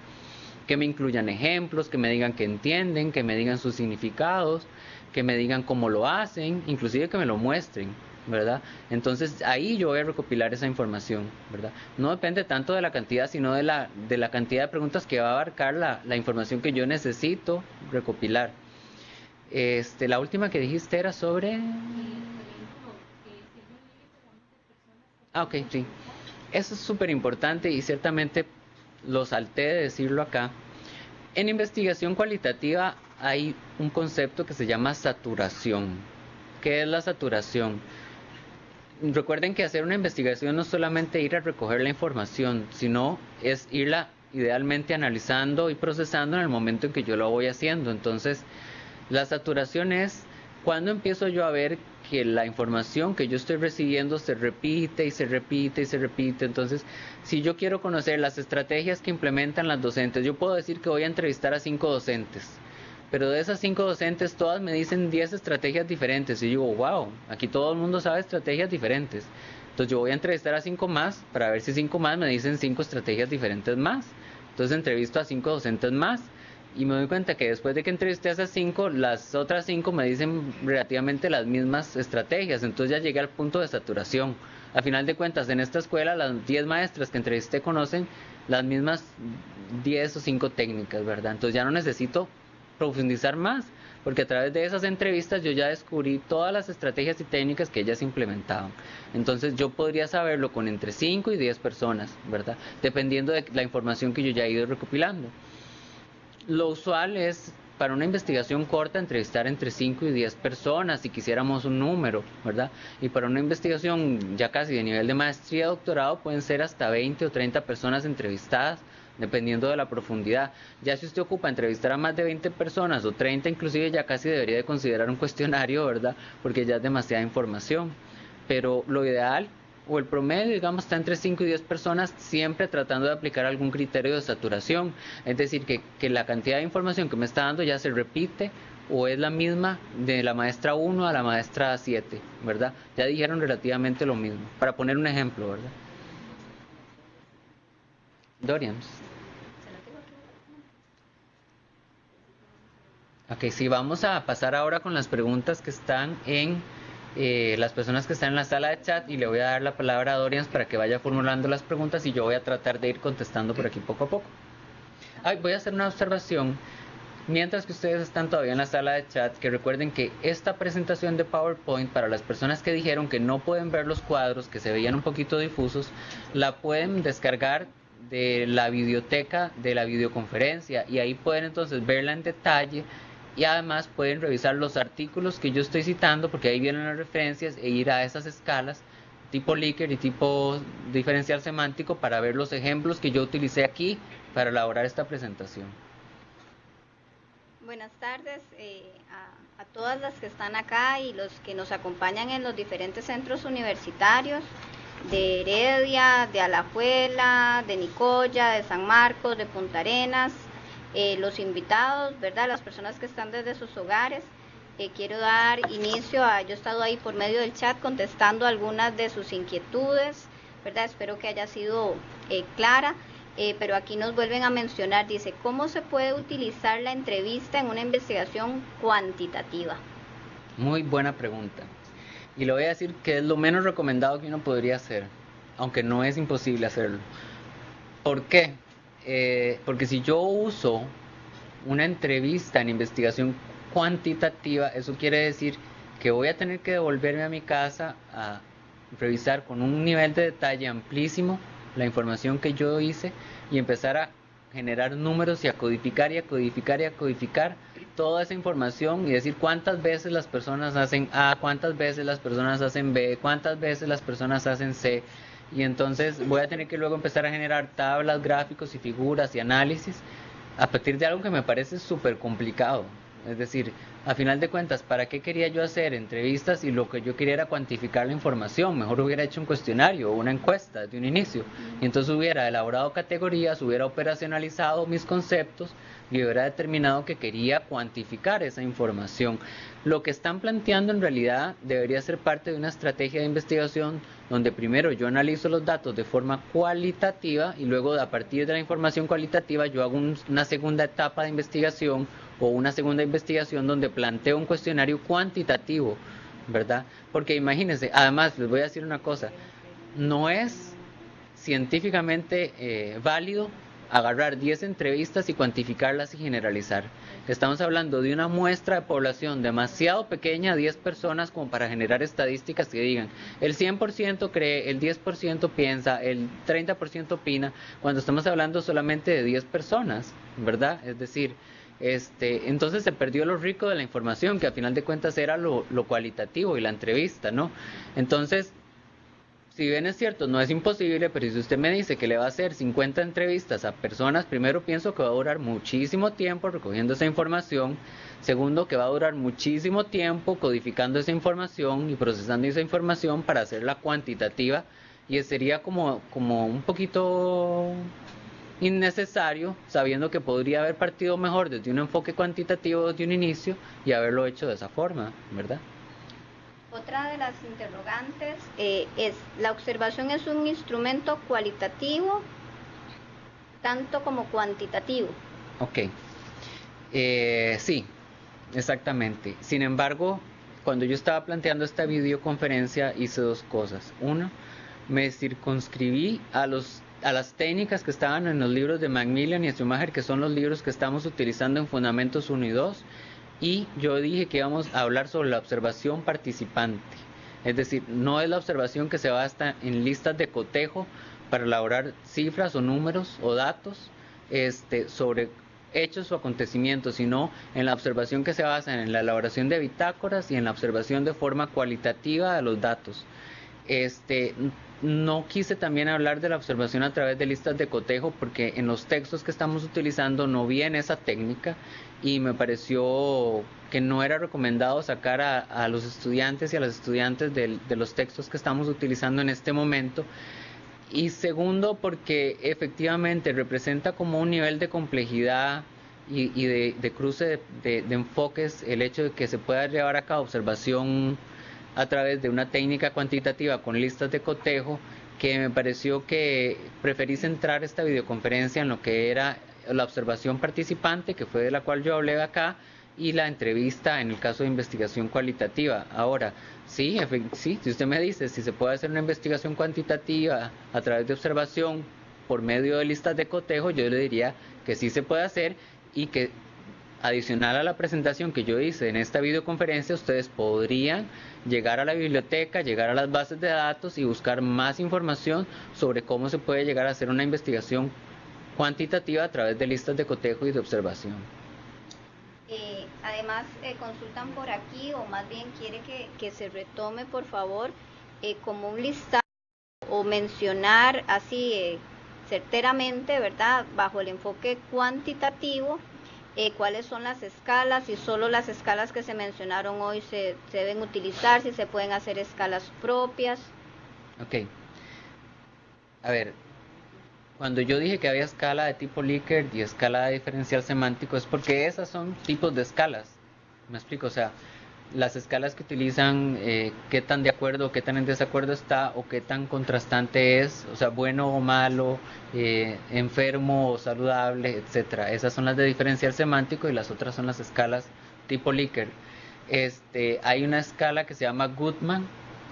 que me incluyan ejemplos, que me digan que entienden, que me digan sus significados, que me digan cómo lo hacen, inclusive que me lo muestren. ¿verdad? Entonces ahí yo voy a recopilar esa información, ¿verdad? No depende tanto de la cantidad, sino de la, de la cantidad de preguntas que va a abarcar la, la información que yo necesito recopilar. Este, la última que dijiste era sobre... Ah, ok, sí. Eso es súper importante y ciertamente lo salté de decirlo acá. En investigación cualitativa hay un concepto que se llama saturación. ¿Qué es la saturación? Recuerden que hacer una investigación no es solamente ir a recoger la información, sino es irla idealmente analizando y procesando en el momento en que yo lo voy haciendo. Entonces, la saturación es cuando empiezo yo a ver que la información que yo estoy recibiendo se repite y se repite y se repite. Entonces, si yo quiero conocer las estrategias que implementan las docentes, yo puedo decir que voy a entrevistar a cinco docentes. Pero de esas cinco docentes, todas me dicen 10 estrategias diferentes. Y yo digo, wow, aquí todo el mundo sabe estrategias diferentes. Entonces yo voy a entrevistar a cinco más para ver si cinco más me dicen cinco estrategias diferentes más. Entonces entrevisto a cinco docentes más y me doy cuenta que después de que entrevisté a esas cinco, las otras cinco me dicen relativamente las mismas estrategias, entonces ya llegué al punto de saturación. A final de cuentas, en esta escuela las 10 maestras que entrevisté conocen las mismas 10 o 5 técnicas, ¿verdad? Entonces ya no necesito profundizar más, porque a través de esas entrevistas yo ya descubrí todas las estrategias y técnicas que ellas implementaban. Entonces yo podría saberlo con entre 5 y 10 personas, ¿verdad? Dependiendo de la información que yo ya he ido recopilando lo usual es para una investigación corta entrevistar entre 5 y 10 personas si quisiéramos un número, ¿verdad? Y para una investigación ya casi de nivel de maestría, doctorado, pueden ser hasta 20 o 30 personas entrevistadas, dependiendo de la profundidad. Ya si usted ocupa entrevistar a más de 20 personas o 30 inclusive, ya casi debería de considerar un cuestionario, ¿verdad? Porque ya es demasiada información. Pero lo ideal o el promedio, digamos, está entre 5 y 10 personas, siempre tratando de aplicar algún criterio de saturación. Es decir, que, que la cantidad de información que me está dando ya se repite o es la misma de la maestra 1 a la maestra 7, ¿verdad? Ya dijeron relativamente lo mismo, para poner un ejemplo, ¿verdad? Dorian. Ok, sí, vamos a pasar ahora con las preguntas que están en eh, las personas que están en la sala de chat y le voy a dar la palabra a Dorian para que vaya formulando las preguntas y yo voy a tratar de ir contestando por aquí poco a poco. voy a hacer una observación. Mientras que ustedes están todavía en la sala de chat, que recuerden que esta presentación de PowerPoint, para las personas que dijeron que no pueden ver los cuadros, que se veían un poquito difusos, la pueden descargar de la biblioteca de la videoconferencia y ahí pueden entonces verla en detalle y además pueden revisar los artículos que yo estoy citando porque ahí vienen las referencias e ir a esas escalas tipo Likert y tipo diferencial semántico para ver los ejemplos que yo utilicé aquí para elaborar esta presentación. Buenas tardes eh, a, a, todas las que están acá y los que nos acompañan en los diferentes centros universitarios de Heredia, de Alajuela, de Nicoya, de San Marcos, de Punta Arenas, eh, los invitados, ¿verdad? Las personas que están desde sus hogares. Eh, quiero dar inicio a, yo he estado ahí por medio del chat contestando algunas de sus inquietudes, ¿verdad? Espero que haya sido eh, clara. pero aquí nos vuelven a mencionar, dice, ¿cómo se puede utilizar la entrevista en una investigación cuantitativa? Muy buena pregunta. Y le voy a decir que es lo menos recomendado que uno podría hacer, aunque no es imposible hacerlo. ¿Por qué? Eh, porque si yo uso una entrevista en investigación cuantitativa, eso quiere decir que voy a tener que devolverme a mi casa a revisar con un nivel de detalle amplísimo la información que yo hice y empezar a generar números y a codificar y a codificar y a codificar toda esa información y decir cuántas veces las personas hacen A, cuántas veces las personas hacen B, cuántas veces las personas hacen C. Y entonces voy a tener que luego empezar a generar tablas, gráficos y figuras y análisis a partir de algo que me parece súper complicado. Es decir, a final de cuentas, ¿para qué quería yo hacer entrevistas y lo que yo quería era cuantificar la información? Mejor hubiera hecho un cuestionario o una encuesta desde un inicio. Y entonces hubiera elaborado categorías, hubiera operacionalizado mis conceptos y hubiera determinado que quería cuantificar esa información. Lo que están planteando en realidad debería ser parte de una estrategia de investigación donde primero yo analizo los datos de forma cualitativa y luego a partir de la información cualitativa yo hago una segunda etapa de investigación o una segunda investigación donde planteo un cuestionario cuantitativo, ¿verdad? Porque imagínense, además les voy a decir una cosa, no es científicamente eh, válido agarrar 10 entrevistas y cuantificarlas y generalizar. Estamos hablando de una muestra de población demasiado pequeña, 10 personas, como para generar estadísticas que digan, el 100% cree, el 10% piensa, el 30% opina, cuando estamos hablando solamente de 10 personas, ¿verdad? Es decir, este, entonces se perdió lo rico de la información, que a final de cuentas era lo, lo cualitativo y la entrevista, ¿no? Entonces, si bien es cierto, no es imposible, pero si usted me dice que le va a hacer 50 entrevistas a personas, primero pienso que va a durar muchísimo tiempo recogiendo esa información, segundo que va a durar muchísimo tiempo codificando esa información y procesando esa información para hacerla cuantitativa y sería como, como un poquito innecesario, sabiendo que podría haber partido mejor desde un enfoque cuantitativo desde un inicio y haberlo hecho de esa forma, ¿verdad? Otra de las interrogantes eh, es, ¿la observación es un instrumento cualitativo tanto como cuantitativo? Ok, eh, sí, exactamente. Sin embargo, cuando yo estaba planteando esta videoconferencia hice dos cosas. Uno, me circunscribí a los a las técnicas que estaban en los libros de Macmillan y Schumacher, que son los libros que estamos utilizando en Fundamentos 1 y 2, y yo dije que íbamos a hablar sobre la observación participante. Es decir, no es la observación que se basa en listas de cotejo para elaborar cifras o números o datos este, sobre hechos o acontecimientos, sino en la observación que se basa en la elaboración de bitácoras y en la observación de forma cualitativa de los datos. Este, no quise también hablar de la observación a través de listas de cotejo porque en los textos que estamos utilizando no viene esa técnica y me pareció que no era recomendado sacar a, los estudiantes y a las estudiantes de, los textos que estamos utilizando en este momento. Y segundo, porque efectivamente representa como un nivel de complejidad y, de, cruce de, de enfoques el hecho de que se pueda llevar a cabo observación a través de una técnica cuantitativa con listas de cotejo que me pareció que preferí centrar esta videoconferencia en lo que era la observación participante, que fue de la cual yo hablé acá, y la entrevista en el caso de investigación cualitativa. Ahora, sí, sí, si usted me dice si se puede hacer una investigación cuantitativa a través de observación por medio de listas de cotejo, yo le diría que sí se puede hacer y que adicional a la presentación que yo hice en esta videoconferencia, ustedes podrían llegar a la biblioteca, llegar a las bases de datos y buscar más información sobre cómo se puede llegar a hacer una investigación cuantitativa a través de listas de cotejo y de observación. Eh, además, eh, consultan por aquí, o más bien quiere que, se retome, por favor, eh, como un listado o mencionar así certeramente, ¿verdad?, bajo el enfoque cuantitativo, eh, cuáles son las escalas, y solo las escalas que se mencionaron hoy se, deben utilizar, si se pueden hacer escalas propias. Ok. A ver, cuando yo dije que había escala de tipo Likert y escala de diferencial semántico es porque esas son tipos de escalas. Me explico, o sea, las escalas que utilizan, eh, qué tan de acuerdo, qué tan en desacuerdo está o qué tan contrastante es, o sea, bueno o malo, eh, enfermo o saludable, etcétera. Esas son las de diferencial semántico y las otras son las escalas tipo Likert. Este, hay una escala que se llama Goodman,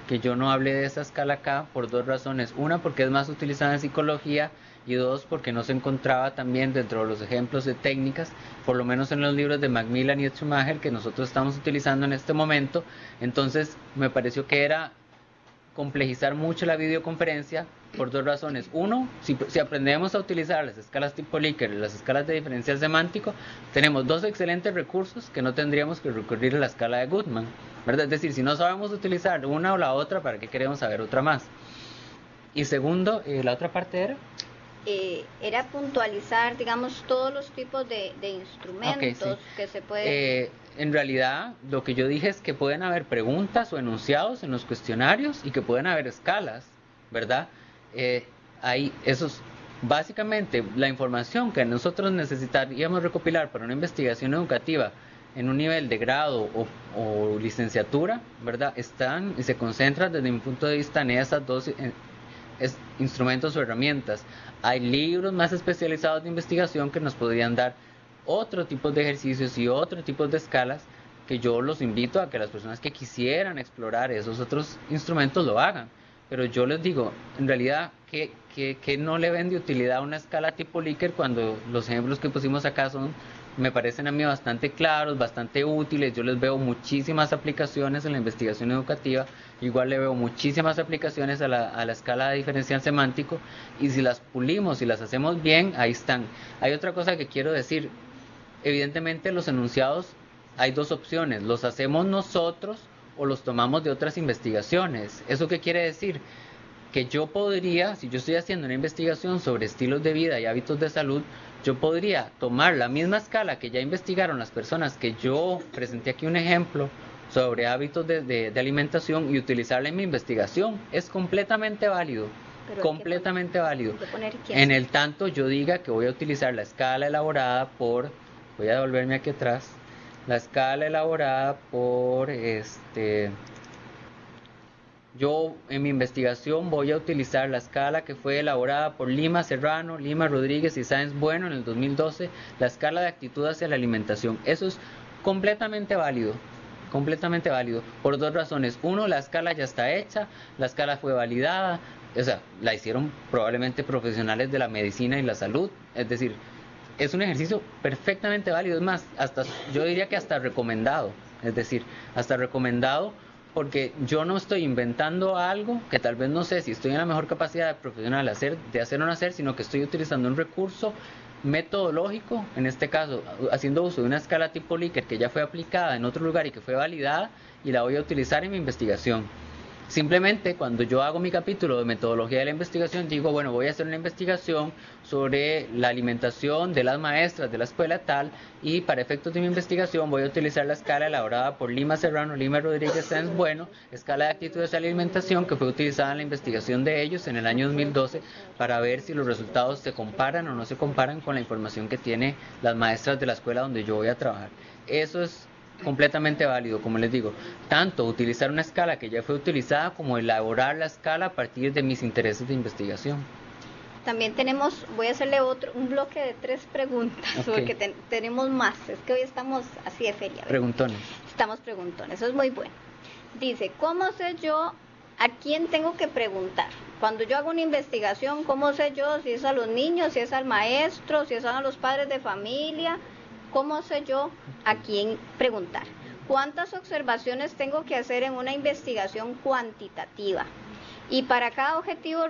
que yo no hable de esa escala acá por dos razones. Una, porque es más utilizada en psicología y dos, porque no se encontraba también dentro de los ejemplos de técnicas, por lo menos en los libros de Macmillan y Schumacher que nosotros estamos utilizando en este momento. Entonces me pareció que era complejizar mucho la videoconferencia por dos razones. Uno, si, aprendemos a utilizar las escalas tipo Likert, las escalas de diferencial semántico, tenemos dos excelentes recursos que no tendríamos que recurrir a la escala de Goodman. ¿verdad? Es decir, si no sabemos utilizar una o la otra, ¿para qué queremos saber otra más? Y segundo, eh, la otra parte era... Eh, era puntualizar, digamos, todos los tipos de, instrumentos que se pueden... Eh, en realidad, lo que yo dije es que pueden haber preguntas o enunciados en los cuestionarios y que pueden haber escalas, ¿verdad? Eh, hay esos, básicamente, la información que nosotros necesitaríamos recopilar para una investigación educativa en un nivel de grado o, licenciatura, ¿verdad? Están y se concentran desde mi punto de vista en esas dos instrumentos o herramientas. Hay libros más especializados de investigación que nos podrían dar otro tipo de ejercicios y otro tipo de escalas que yo los invito a que las personas que quisieran explorar esos otros instrumentos lo hagan. Pero yo les digo, en realidad, ¿qué, qué, no le ven de utilidad una escala tipo Likert cuando los ejemplos que pusimos acá son, me parecen a mí bastante claros, bastante útiles? Yo les veo muchísimas aplicaciones en la investigación educativa, igual le veo muchísimas aplicaciones a la, escala de diferencial semántico, y si las pulimos y las hacemos bien, ahí están. Hay otra cosa que quiero decir, evidentemente los enunciados hay dos opciones, los hacemos nosotros o los tomamos de otras investigaciones. ¿Eso qué quiere decir? Que yo podría, si yo estoy haciendo una investigación sobre estilos de vida y hábitos de salud, yo podría tomar la misma escala que ya investigaron las personas que yo presenté aquí un ejemplo sobre hábitos de, alimentación y utilizarla en mi investigación. Es completamente válido. completamente válido. En el tanto yo diga que voy a utilizar la escala elaborada por, voy a devolverme aquí atrás, la escala elaborada por este yo en mi investigación voy a utilizar la escala que fue elaborada por Lima Serrano, Lima Rodríguez y Sáenz Bueno en el 2012, la escala de actitud hacia la alimentación. Eso es completamente válido, completamente válido, por dos razones. Uno, la escala ya está hecha, la escala fue validada, o sea, la hicieron probablemente profesionales de la medicina y la salud, es decir, es un ejercicio perfectamente válido, es más, hasta yo diría que hasta recomendado, es decir, hasta recomendado porque yo no estoy inventando algo que tal vez no sé si estoy en la mejor capacidad de profesional hacer, de hacer o no hacer, sino que estoy utilizando un recurso metodológico, en este caso haciendo uso de una escala tipo Likert que ya fue aplicada en otro lugar y que fue validada y la voy a utilizar en mi investigación. Simplemente cuando yo hago mi capítulo de metodología de la investigación, digo, bueno, voy a hacer una investigación sobre la alimentación de las maestras de la escuela tal y para efectos de mi investigación voy a utilizar la escala elaborada por Lima Serrano, Lima Rodríguez Sáenz Bueno, escala de actitudes de alimentación que fue utilizada en la investigación de ellos en el año 2012 para ver si los resultados se comparan o no se comparan con la información que tiene las maestras de la escuela donde yo voy a trabajar. Eso es completamente válido, como les digo, tanto utilizar una escala que ya fue utilizada como elaborar la escala a partir de mis intereses de investigación. También tenemos, voy a hacerle otro, un bloque de tres preguntas, porque tenemos más, es que hoy estamos así de feria. Preguntones. Estamos preguntones, eso es muy bueno. Dice, ¿cómo sé yo a quién tengo que preguntar? Cuando yo hago una investigación, ¿cómo sé yo si es a los niños, si es al maestro, si es a los padres de familia? ¿Cómo sé yo a quién preguntar? ¿Cuántas observaciones tengo que hacer en una investigación cuantitativa? Y para cada objetivo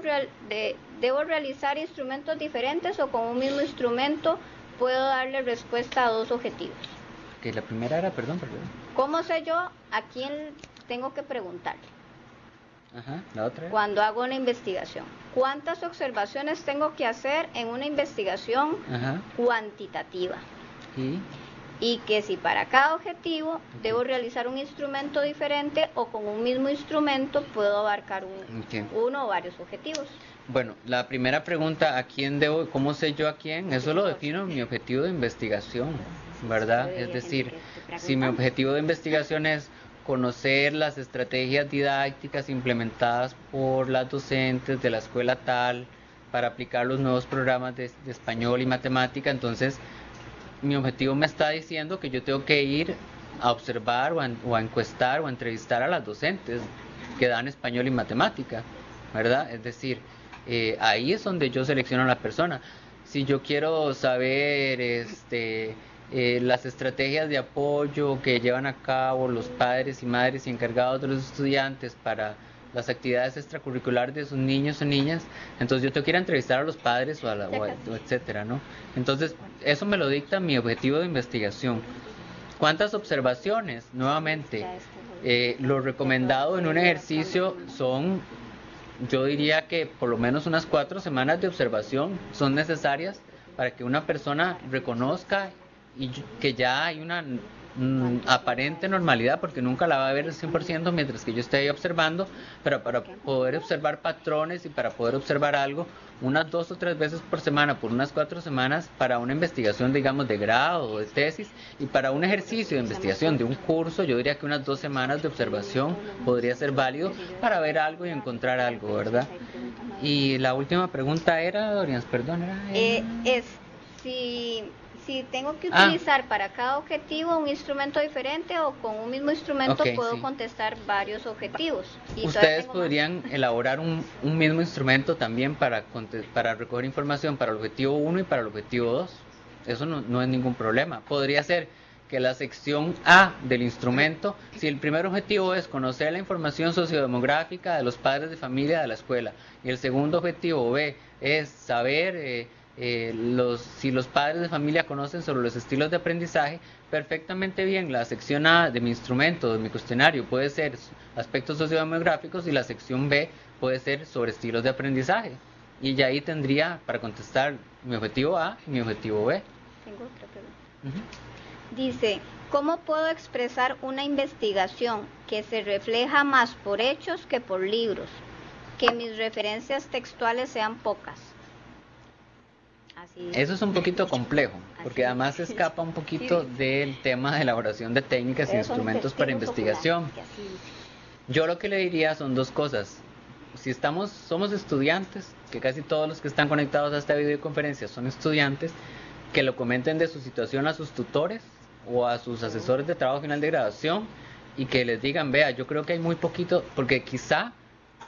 debo realizar instrumentos diferentes o con un mismo instrumento puedo darle respuesta a dos objetivos. Que la primera era, perdón, perdón. ¿Cómo sé yo a quién tengo que preguntarle? Ajá, la otra. Cuando hago una investigación. ¿Cuántas observaciones tengo que hacer en una investigación cuantitativa? Y que si para cada objetivo debo realizar un instrumento diferente o con un mismo instrumento puedo abarcar uno o varios objetivos. Bueno, la primera pregunta, ¿a quién debo, cómo sé yo a quién? Eso lo defino en mi objetivo de investigación, ¿verdad? Es decir, si mi objetivo de investigación es conocer las estrategias didácticas implementadas por las docentes de la escuela tal para aplicar los nuevos programas de, de español y matemática, entonces mi objetivo me está diciendo que yo tengo que ir a observar o a, encuestar o a entrevistar a las docentes que dan español y matemática, ¿verdad? Es decir, eh, ahí es donde yo selecciono a la persona. Si yo quiero saber este, eh, las estrategias de apoyo que llevan a cabo los padres y madres y encargados de los estudiantes para las actividades extracurriculares de sus niños o niñas, entonces yo tengo que ir a entrevistar a los padres o, a la, etcétera, ¿no? Entonces, eso me lo dicta mi objetivo de investigación. ¿Cuántas observaciones? Nuevamente, eh, lo recomendado en un ejercicio son, yo diría que por lo menos unas cuatro semanas de observación son necesarias para que una persona reconozca y que ya hay una Mm, aparente normalidad, porque nunca la va a ver al 100% mientras que yo esté ahí observando, pero para poder observar patrones y para poder observar algo, unas dos o tres veces por semana, por unas cuatro semanas, para una investigación, digamos, de grado o de tesis, y para un ejercicio de investigación de un curso, yo diría que unas dos semanas de observación podría ser válido para ver algo y encontrar algo, ¿verdad? Y la última pregunta era, Dorian, perdón, era... Eh, es si si tengo que ah. utilizar para cada objetivo un instrumento diferente o con un mismo instrumento puedo contestar varios objetivos. Ustedes podrían elaborar un, un, mismo instrumento también para, para recoger información para el objetivo 1 y para el objetivo 2. Eso no, no es ningún problema. Podría ser que la sección A del instrumento, si el primer objetivo es conocer la información sociodemográfica de los padres de familia de la escuela y el segundo objetivo B es saber eh, eh, los, si los padres de familia conocen sobre los estilos de aprendizaje, perfectamente bien la sección A de mi instrumento, de mi cuestionario, puede ser aspectos sociodemográficos y la sección B puede ser sobre estilos de aprendizaje. Y ya ahí tendría para contestar mi objetivo A y mi objetivo B. Tengo otra pregunta. Dice, ¿cómo puedo expresar una investigación que se refleja más por hechos que por libros? Que mis referencias textuales sean pocas. Eso es un poquito complejo, porque además escapa un poquito del tema de elaboración de técnicas e instrumentos para investigación. Yo lo que le diría son dos cosas. Si estamos, somos estudiantes, que casi todos los que están conectados a esta videoconferencia son estudiantes, que lo comenten de su situación a sus tutores o a sus asesores de trabajo final de graduación y que les digan, vea, yo creo que hay muy poquito, porque quizá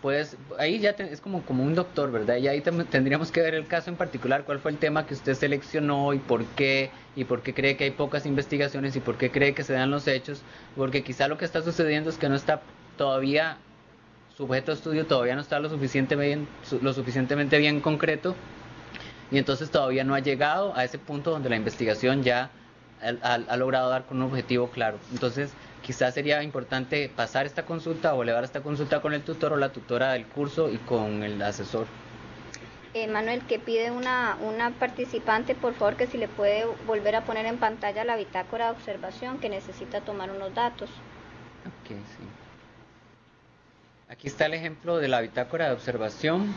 pues ahí ya es como, como un doctor, ¿verdad? Y ahí tendríamos que ver el caso en particular, cuál fue el tema que usted seleccionó y por qué, y por qué cree que hay pocas investigaciones y por qué cree que se dan los hechos, porque quizá lo que está sucediendo es que no está todavía, su objeto de estudio todavía no está lo, suficiente bien, lo suficientemente bien concreto y entonces todavía no ha llegado a ese punto donde la investigación ya ha logrado dar con un objetivo claro. Entonces, quizás sería importante pasar esta consulta o elevar esta consulta con el tutor o la tutora del curso y con el asesor. Eh, Manuel, que pide una, una participante, por favor, que si le puede volver a poner en pantalla la bitácora de observación, que necesita tomar unos datos. Ok, sí. Aquí está el ejemplo de la bitácora de observación.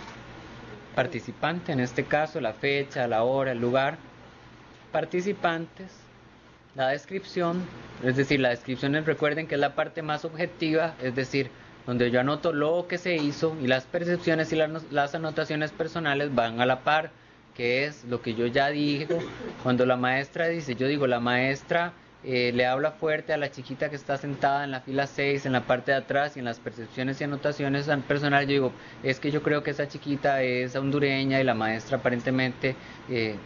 Participante, en este caso, la fecha, la hora, el lugar. Participantes, la descripción, es decir, la descripción recuerden que es la parte más objetiva, es decir, donde yo anoto lo que se hizo y las percepciones y las, anotaciones personales van a la par, que es lo que yo ya digo. Cuando la maestra dice, yo digo, la maestra eh, le habla fuerte a la chiquita que está sentada en la fila 6, en la parte de atrás, y en las percepciones y anotaciones personales, yo digo, es que yo creo que esa chiquita es hondureña y la maestra aparentemente eh,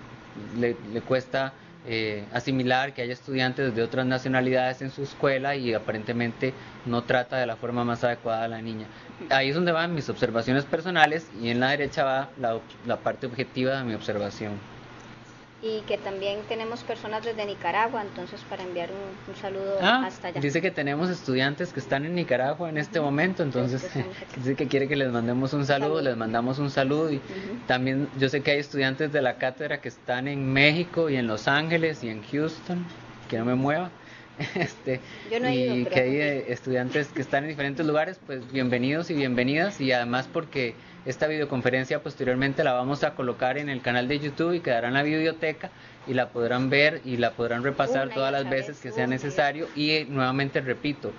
le, le cuesta eh, asimilar que haya estudiantes de otras nacionalidades en su escuela y aparentemente no trata de la forma más adecuada a la niña. Ahí es donde van mis observaciones personales y en la derecha va la, la parte objetiva de mi observación y que también tenemos personas desde Nicaragua, entonces para enviar un, saludo ah, hasta allá. Dice que tenemos estudiantes que están en Nicaragua en este momento, entonces dice que quiere que les mandemos un saludo, les mandamos un saludo y también yo sé que hay estudiantes de la cátedra que están en México y en Los Ángeles y en Houston, que no me mueva. Este, y que hay eh, estudiantes que están en diferentes lugares, pues bienvenidos y bienvenidas y además porque esta videoconferencia posteriormente la vamos a colocar en el canal de YouTube y quedará en la biblioteca y la podrán ver y la podrán repasar todas las veces que sea necesario. Y eh, nuevamente repito,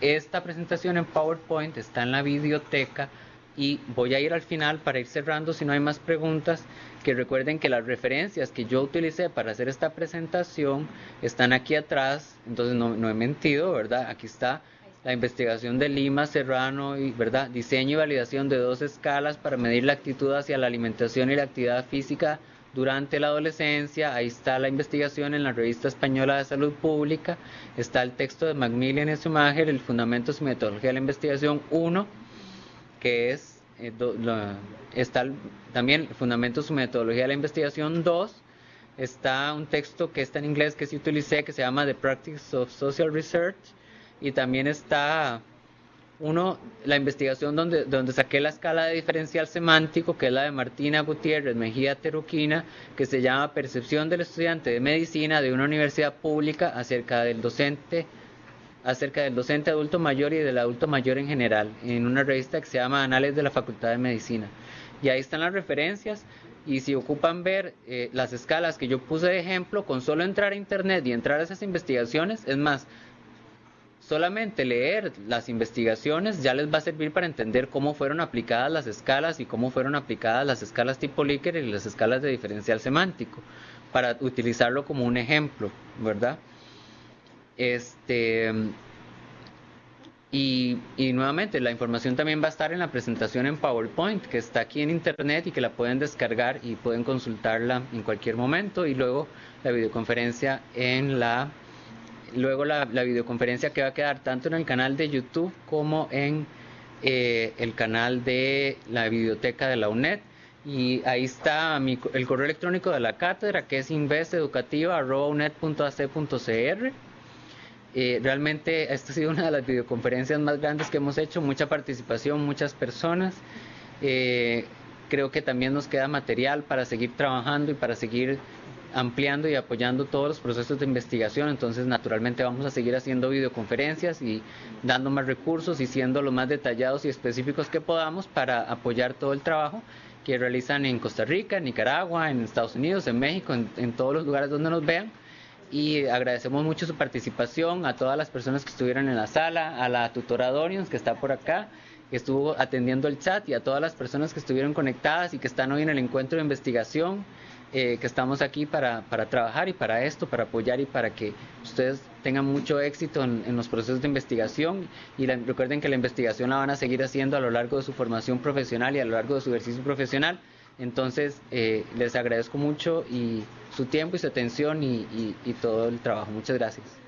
esta presentación en PowerPoint está en la biblioteca y voy a ir al final para ir cerrando si no hay más preguntas que recuerden que las referencias que yo utilicé para hacer esta presentación están aquí atrás. Entonces no, no he mentido verdad aquí está la investigación de Lima, Serrano, y, ¿verdad? diseño y validación de dos escalas para medir la actitud hacia la alimentación y la actividad física durante la adolescencia. Ahí está la investigación en la Revista Española de Salud Pública. Está el texto de Macmillan y Schumacher, el Fundamentos y Metodología de la Investigación 1, que es, eh, está también Fundamentos y Metodología de la Investigación 2. Está un texto que está en inglés que sí utilicé, que se llama The Practice of Social Research y también está uno, la investigación donde, donde saqué la escala de diferencial semántico, que es la de Martina Gutiérrez Mejía Teruquina, que se llama Percepción del estudiante de medicina de una universidad pública acerca del docente acerca del docente adulto mayor y del adulto mayor en general, en una revista que se llama Anales de la Facultad de Medicina. Y ahí están las referencias, y si ocupan ver eh, las escalas que yo puse de ejemplo, con solo entrar a internet y entrar a esas investigaciones, es más, solamente leer las investigaciones ya les va a servir para entender cómo fueron aplicadas las escalas y cómo fueron aplicadas las escalas tipo Likert y las escalas de diferencial semántico, para utilizarlo como un ejemplo, ¿verdad? Este, y, y, nuevamente, la información también va a estar en la presentación en PowerPoint, que está aquí en Internet y que la pueden descargar y pueden consultarla en cualquier momento. Y luego la videoconferencia en la luego la, videoconferencia que va a quedar tanto en el canal de YouTube como en eh, el canal de la biblioteca de la UNED. Y ahí está el correo electrónico de la cátedra que es investeducativa.uned.ac.cr. Eh, realmente esta ha sido una de las videoconferencias más grandes que hemos hecho, mucha participación, muchas personas. Eh, creo que también nos queda material para seguir trabajando y para seguir ampliando y apoyando todos los procesos de investigación, entonces naturalmente vamos a seguir haciendo videoconferencias y dando más recursos y siendo lo más detallados y específicos que podamos para apoyar todo el trabajo que realizan en Costa Rica, en Nicaragua, en Estados Unidos, en México, en, todos los lugares donde nos vean. Y agradecemos mucho su participación a todas las personas que estuvieron en la sala, a la tutora Dorians que está por acá, que estuvo atendiendo el chat y a todas las personas que estuvieron conectadas y que están hoy en el encuentro de investigación. Eh, que estamos aquí para, para, trabajar y para esto, para apoyar y para que ustedes tengan mucho éxito en, los procesos de investigación y recuerden que la investigación la van a seguir haciendo a lo largo de su formación profesional y a lo largo de su ejercicio profesional. Entonces, eh, les agradezco mucho y su tiempo y su atención y todo el trabajo. Muchas gracias.